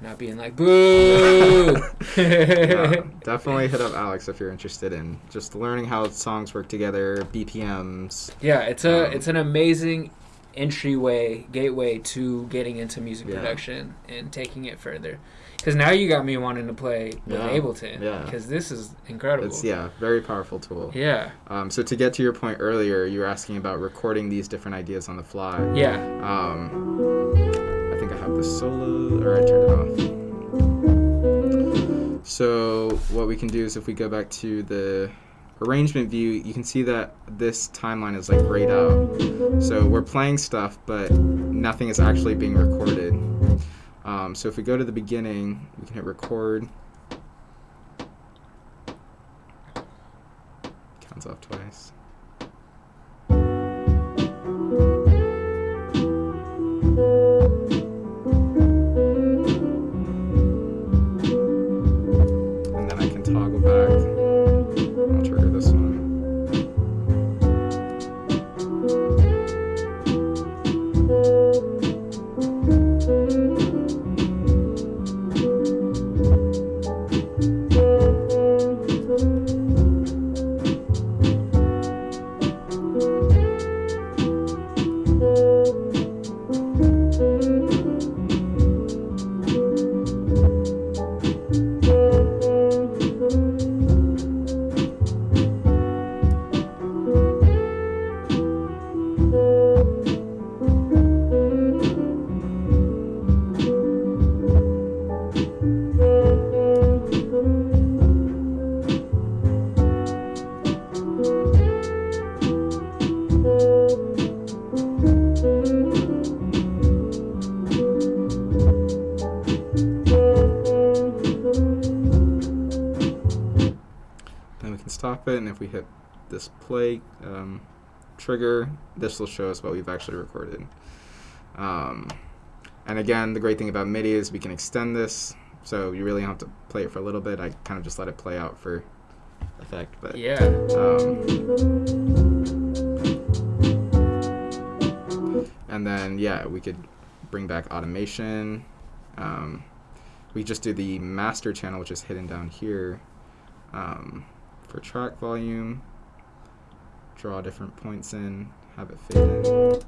S1: Not being like boo.
S2: Yeah, definitely hit up Alex if you're interested in just learning how songs work together, BPMs.
S1: Yeah, it's a
S2: Um,
S1: it's an amazing entryway gateway to getting into music
S2: Yeah.
S1: production and taking it further. Because now you got me wanting to play with
S2: Yeah,
S1: Ableton.
S2: yeah.
S1: Because this is incredible.
S2: It's yeah, very powerful tool.
S1: Yeah.
S2: Um, so to get to your point earlier, you were asking about recording these different ideas on the fly.
S1: Yeah.
S2: Um, I think I the solo, or I turned it off. So what we can do is if we go back to the arrangement view, you can see that this timeline is like grayed out. So we're playing stuff, but nothing is actually being recorded. Um, so if we go to the beginning, we can hit record. Counts off twice. Um, trigger, this will show us what we've actually recorded. Um, and again, the great thing about MIDI is we can extend this, so you really don't have to play it for a little bit. I kind of just let it play out for effect, but
S1: Yeah.
S2: um, and then yeah, we could bring back automation. Um, we just do the master channel, which is hidden down here um, for track volume. Draw different points in, have it fade in.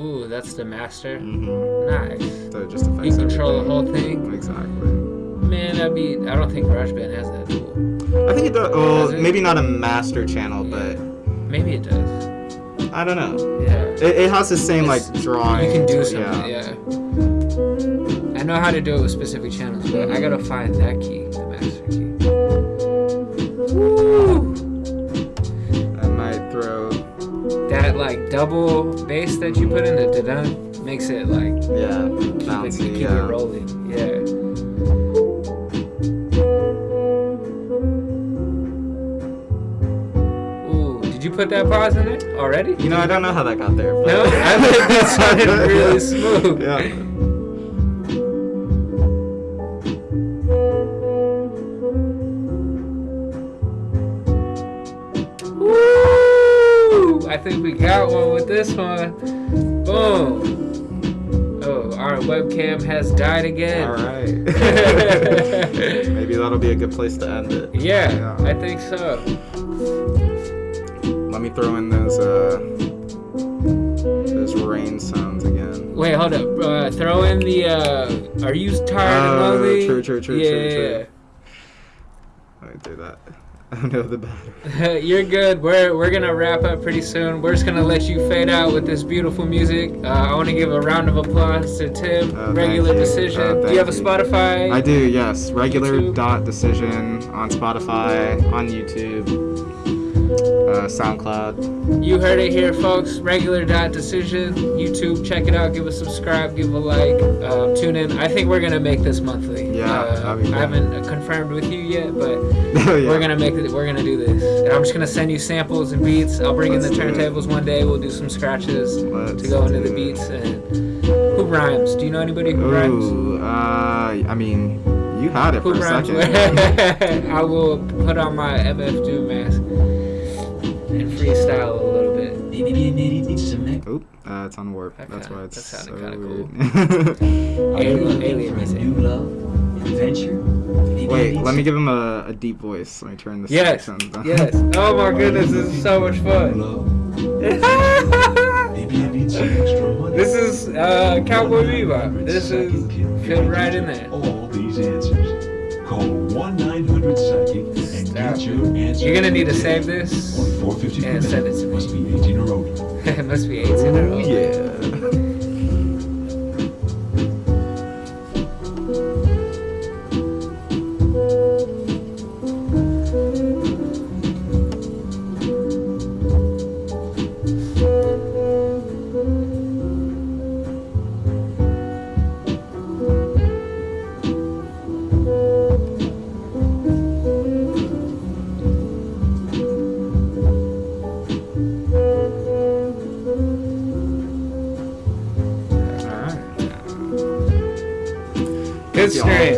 S1: Ooh, that's the master.
S2: Mm-hmm.
S1: Nice.
S2: So it just affects
S1: You control the whole thing.
S2: Exactly.
S1: Man, that'd be. I don't think GarageBand has that tool.
S2: I think it does. Well,
S1: Does it?
S2: maybe not a master channel, but
S1: Maybe it does.
S2: I don't know.
S1: Yeah.
S2: It, it has the same like
S1: It's-
S2: drawing.
S1: You can do something, yeah. I know how to do it with specific channels, but I gotta find that key, the master key. Woo! Double bass that you put in the da makes it like
S2: Yeah,
S1: keep, it, keep
S2: yeah.
S1: it rolling. Yeah. Ooh, did you put that pause in it already?
S2: You know, I don't know how that got there. But
S1: No, I think that sounded really smooth.
S2: Yeah.
S1: Think we got one with this one. Boom. Oh, our webcam has died again.
S2: All right. Maybe that'll be a good place to end it.
S1: Yeah,
S2: Yeah.
S1: I think so.
S2: Let me throw in those uh those rain sounds again.
S1: Wait, hold up. Uh, throw in the. Uh, are you tired
S2: Oh,
S1: lonely?
S2: true, true, true,
S1: yeah.
S2: true, true. Let me do that. Oh no, the battery.
S1: You're good. We're we're gonna wrap up pretty soon. We're just gonna let you fade out with this beautiful music. Uh, I want to give a round of applause to Tim.
S2: Oh,
S1: Regular decision.
S2: Oh,
S1: Do you have a. Spotify?
S2: I do, yes. Regular
S1: YouTube?
S2: dot decision on Spotify, on YouTube, uh, SoundCloud.
S1: You heard it here, folks. Regular dot decision. YouTube. Check it out. Give a subscribe. Give a like. Uh, tune in. I think we're gonna make this monthly.
S2: Yeah,
S1: Uh,
S2: that'd be
S1: I haven't confirmed with you yet, but
S2: yeah.
S1: we're gonna make it. We're gonna do this. And I'm just gonna send you samples and beats. I'll bring in
S2: Let's
S1: the turntables one day. We'll do some scratches
S2: Let's
S1: to go into the beats. And who rhymes? Do you know anybody who rhymes?
S2: Uh, I mean, you had it
S1: Who
S2: for a second.
S1: I will put on my MF Doom mask and freestyle a little bit.
S3: Maybe it needs some next.
S2: Oop, uh, it's on warp.
S1: That
S2: That's
S1: kinda-
S2: why it's
S1: that
S2: so
S1: sounded
S2: weird.
S1: kinda
S3: Are you
S1: Alien-
S3: looking
S1: alien
S3: for a
S1: music.
S3: new love, adventure?
S2: Wait, let me give him a, a deep voice. Let me turn this
S1: Yes,
S2: section
S1: yes. Oh my goodness, this is so much fun.
S3: love? Maybe I need some extra money.
S1: this is uh, Cowboy Bebop. This is fit right in there.
S3: All these answers. Call 1 900 Psychic and
S1: Stop.
S3: get.
S1: You're gonna need to save this.
S3: 450
S1: and
S3: per
S1: send
S3: minute.
S1: it to me.
S3: Must be 18 or older.
S1: it must be 18 in a row.
S2: Oh, yeah.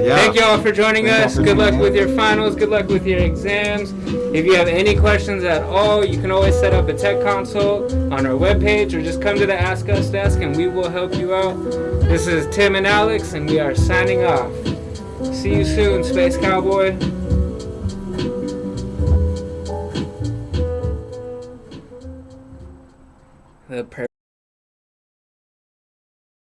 S2: Yeah.
S1: Thank y'all for joining
S2: Thank
S1: us.
S2: for
S1: Good luck with your finals. Good luck with your exams. If you have any questions at all, you can always set up a tech consult on our webpage or just come to the Ask Us desk and we will help you out. This is Tim and Alex, and we are signing off. See you soon, Space Cowboy. The per-